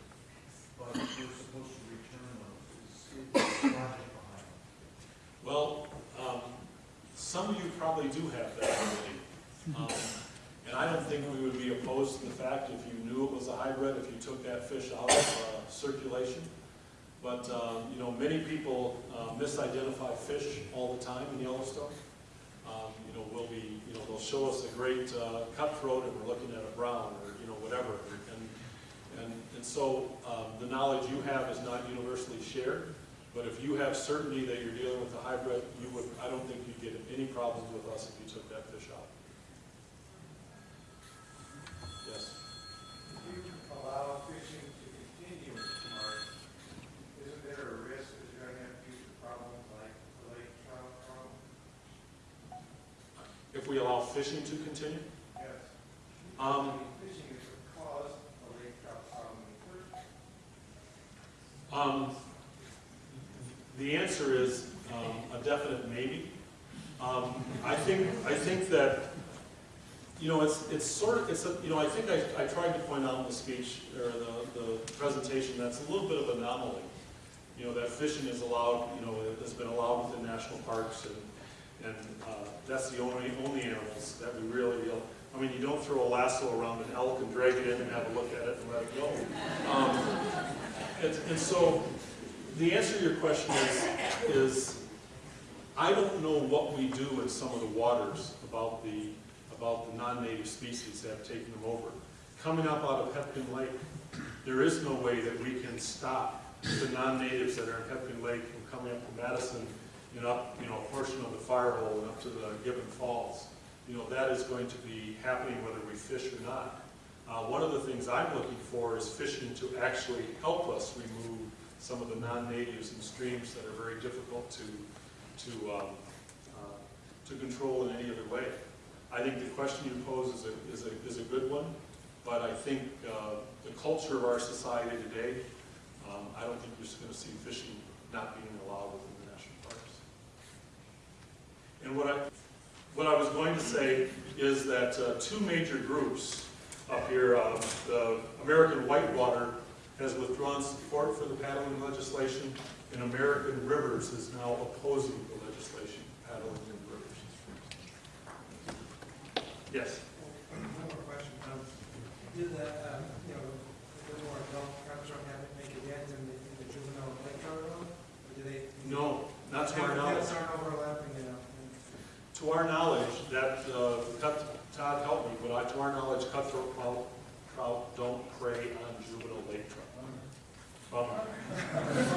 but we're supposed to return those. Is logic behind it? Well, um, some of you probably do have that ability. Um, I don't think we would be opposed to the fact if you knew it was a hybrid, if you took that fish out of uh, circulation. But, um, you know, many people uh, misidentify fish all the time in Yellowstone. Um, You know, we'll be, you know, they'll show us a great uh, cutthroat and we're looking at a brown or, you know, whatever. And, and, and so um, the knowledge you have is not universally shared. But if you have certainty that you're dealing with a hybrid, you would, I don't think you'd get any problems with us if you took that fish out. Yes? If you allow fishing to continue in the park, isn't there a risk that you're gonna have future problems like the lake trout problem? If we allow fishing to continue? Yes. Um, Fishing is caused the lake trout problem the. Um, The answer is um, a definite maybe. Um, I think, I think that, you know, it's, it's sort of, it's, a you know, I think I, I tried to point out in the speech, or the, the presentation, that's a little bit of an anomaly. You know, that fishing is allowed, you know, has been allowed within national parks, and, and uh, that's the only, only animals that we really, know, I mean, you don't throw a lasso around an elk and drag it in and have a look at it and let it go. Um, And, and so, the answer to your question is, is I don't know what we do in some of the waters about the, about the non-native species that have taken them over. Coming up out of Hebgen Lake, there is no way that we can stop the non-natives that are in Hebgen Lake from coming up to Madison and up, you know, a portion of the Firehole and up to the Gibbon Falls. You know, that is going to be happening whether we fish or not. Uh, one of the things I'm looking for is fishing to actually help us remove some of the non-natives in streams that are very difficult to, to, um, uh, to control in any other way. I think the question you pose is a, is a, is a good one, but I think uh, the culture of our society today, um, I don't think you're just going to see fishing not being allowed within. And what I, what I was going to say is that uh, two major groups up here, uh, the American Whitewater has withdrawn support for the paddling legislation, and American Rivers is now opposing the legislation, paddling in rivers. Yes? One more question. Um, Did the, um, you know, the more adult have it make a dent in the, in the juvenile trout? Or do they? No, not to our knowledge. Habitats aren't overlapping, you know? To our knowledge, that, uh, cut, Todd helped me, but I, to our knowledge, cutthroat trout, trout don't prey on juvenile lake trout. Bummer.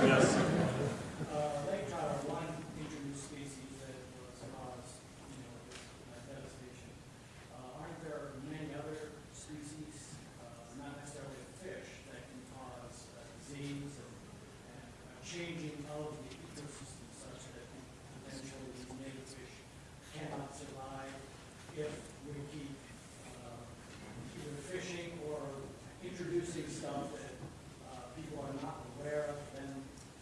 Yes? Uh, lake trout are one introduced species that was caused, you know, this uh, devastation. Uh, aren't there many other species, uh, not necessarily of fish, that can cause uh, disease and, and uh, changing of the ecosystem such that eventually these native fish cannot survive if we keep, uh, either fishing or introducing stuff that, uh, people are not aware of, then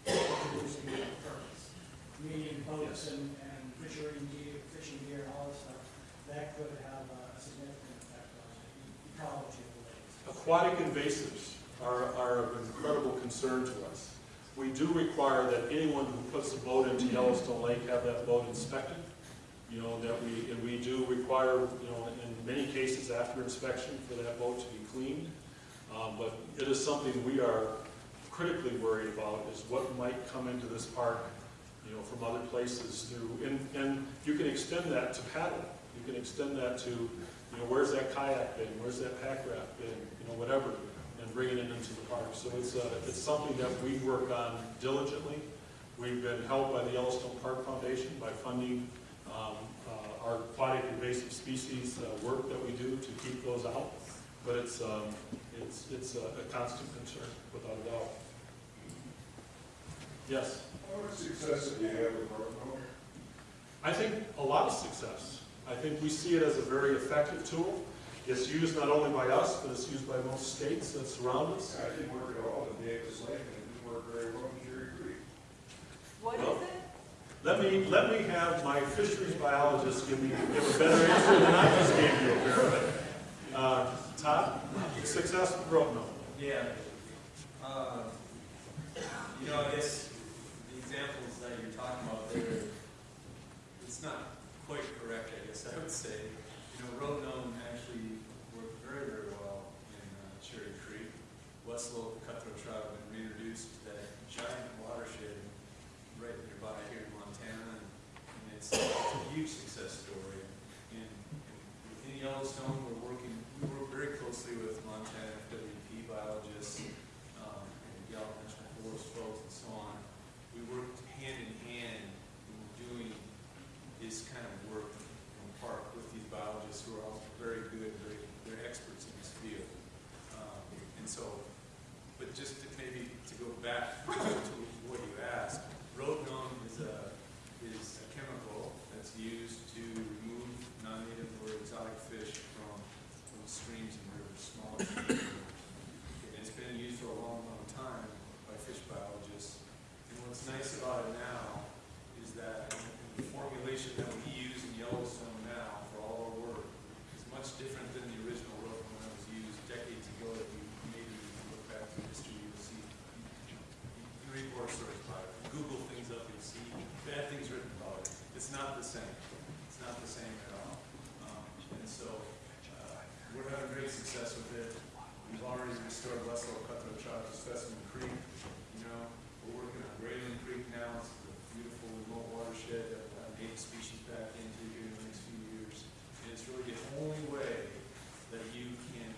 introducing on purpose. Meaning boats and, and fishing gear, fishing gear, and all this stuff, that could have a significant effect on the ecology of the lakes. Aquatic invasives are, are of incredible concern to us. We do require that anyone who puts a boat into Yellowstone Lake have that boat inspected. You know, that we, and we do require, you know, in many cases after inspection for that boat to be cleaned. Um, but it is something we are critically worried about is what might come into this park, you know, from other places through, and, and you can extend that to paddle. You can extend that to, you know, where's that kayak been, where's that pack raft been, you know, whatever, and bringing it into the park. So it's, uh, it's something that we work on diligently. We've been helped by the Yellowstone Park Foundation by funding um, uh, our aquatic invasive species uh, work that we do to keep those out. But it's, um, it's, it's a a constant concern, without a doubt. Yes? How much success have you had with rotenone? I think a lot of success. I think we see it as a very effective tool. It's used not only by us, but it's used by most states that surround us. I didn't work at all in Davis Lake, and it didn't work very well in Cherry Creek. What Well- is it? Let me, let me have my fisheries biologist give me, give a better answer than I just gave you, apparently. Uh, Todd, success with Rotenone. Yeah. Uh, You know, I guess the examples that you're talking about there, it's not quite correct, I guess I would say. You know, rotenone actually worked very, very well in uh, Cherry Creek. Westslope cutthroat trout have been reintroduced to that giant watershed right nearby here in Montana. And it's it's a huge success story. In, in Yellowstone, we're working, we work very closely with Montana FWP biologists, um, and Gallatin National Forest folks and so on. We work hand in hand when we're doing this kind of work in the park with these biologists who are all very good, very, they're experts in this field. Um, and so, but just to maybe to go back to what you asked, rotenone is a, is a chemical that's used to remove non-native or exotic fish from, from streams and rivers, smaller streams. And it's been used for a long, long time by fish biologists. And what's nice about it now is that the formulation that we use in Yellowstone now for all our work is much different than the original rotenone that was used decades ago that you maybe if you look back through history, you'll see. You you read war stories about it, you Google things up, you'll see bad things written about it. It's not the same. It's not the same at all. Um, and so, uh, we're having great success with it. We've already restored Westslope cutthroat trout to Specimen Creek. You know, we're working on Grayling Creek now. It's a beautiful remote watershed that we'll have native species back into here in the next few years. And it's really the only way that you can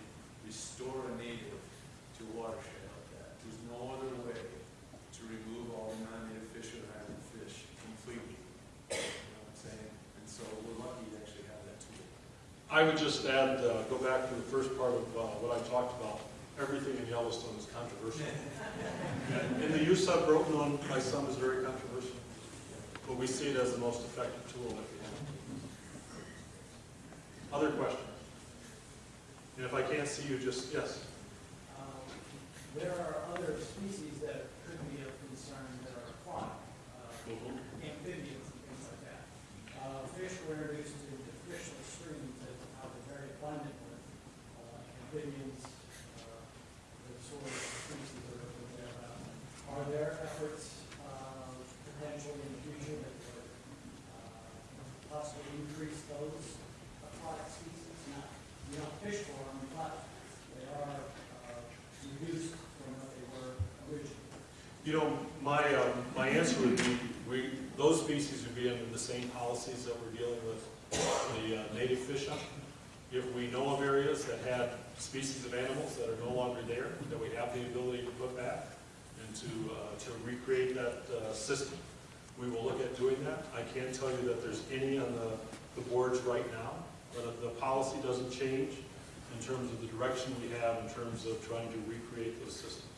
restore a native to a watershed like that. There's no other way to remove all the non-native fish or island fish completely. You know what I'm saying? And so we're lucky to actually have that tool. I would just add, uh, go back to the first part of uh, what I talked about. Everything in Yellowstone is controversial. And In the use of rotenone, by some is very controversial, but we see it as the most effective tool that we have. Other questions? And if I can't see you, just, yes. Um, There are other species that could be of concern that are aquatic, uh, amphibians and things like that. Uh, Fish were introduced into fishless streams that are very abundant with amphibians, uh, sort of that are there. Are there efforts uh, potentially in the future that would uh, possibly increase those aquatic species? Not, you don't fish for them, but they are uh, reduced from what they were originally. You know, my, um, my answer would be, we, those species would be under the same policies that we're dealing with the uh, native fish on. If we know of areas that had species of animals that are no longer there, that we have the ability to put back and to, uh, to recreate that uh, system, we will look at doing that. I can't tell you that there's any on the, the boards right now, but the policy doesn't change in terms of the direction we have in terms of trying to recreate those systems.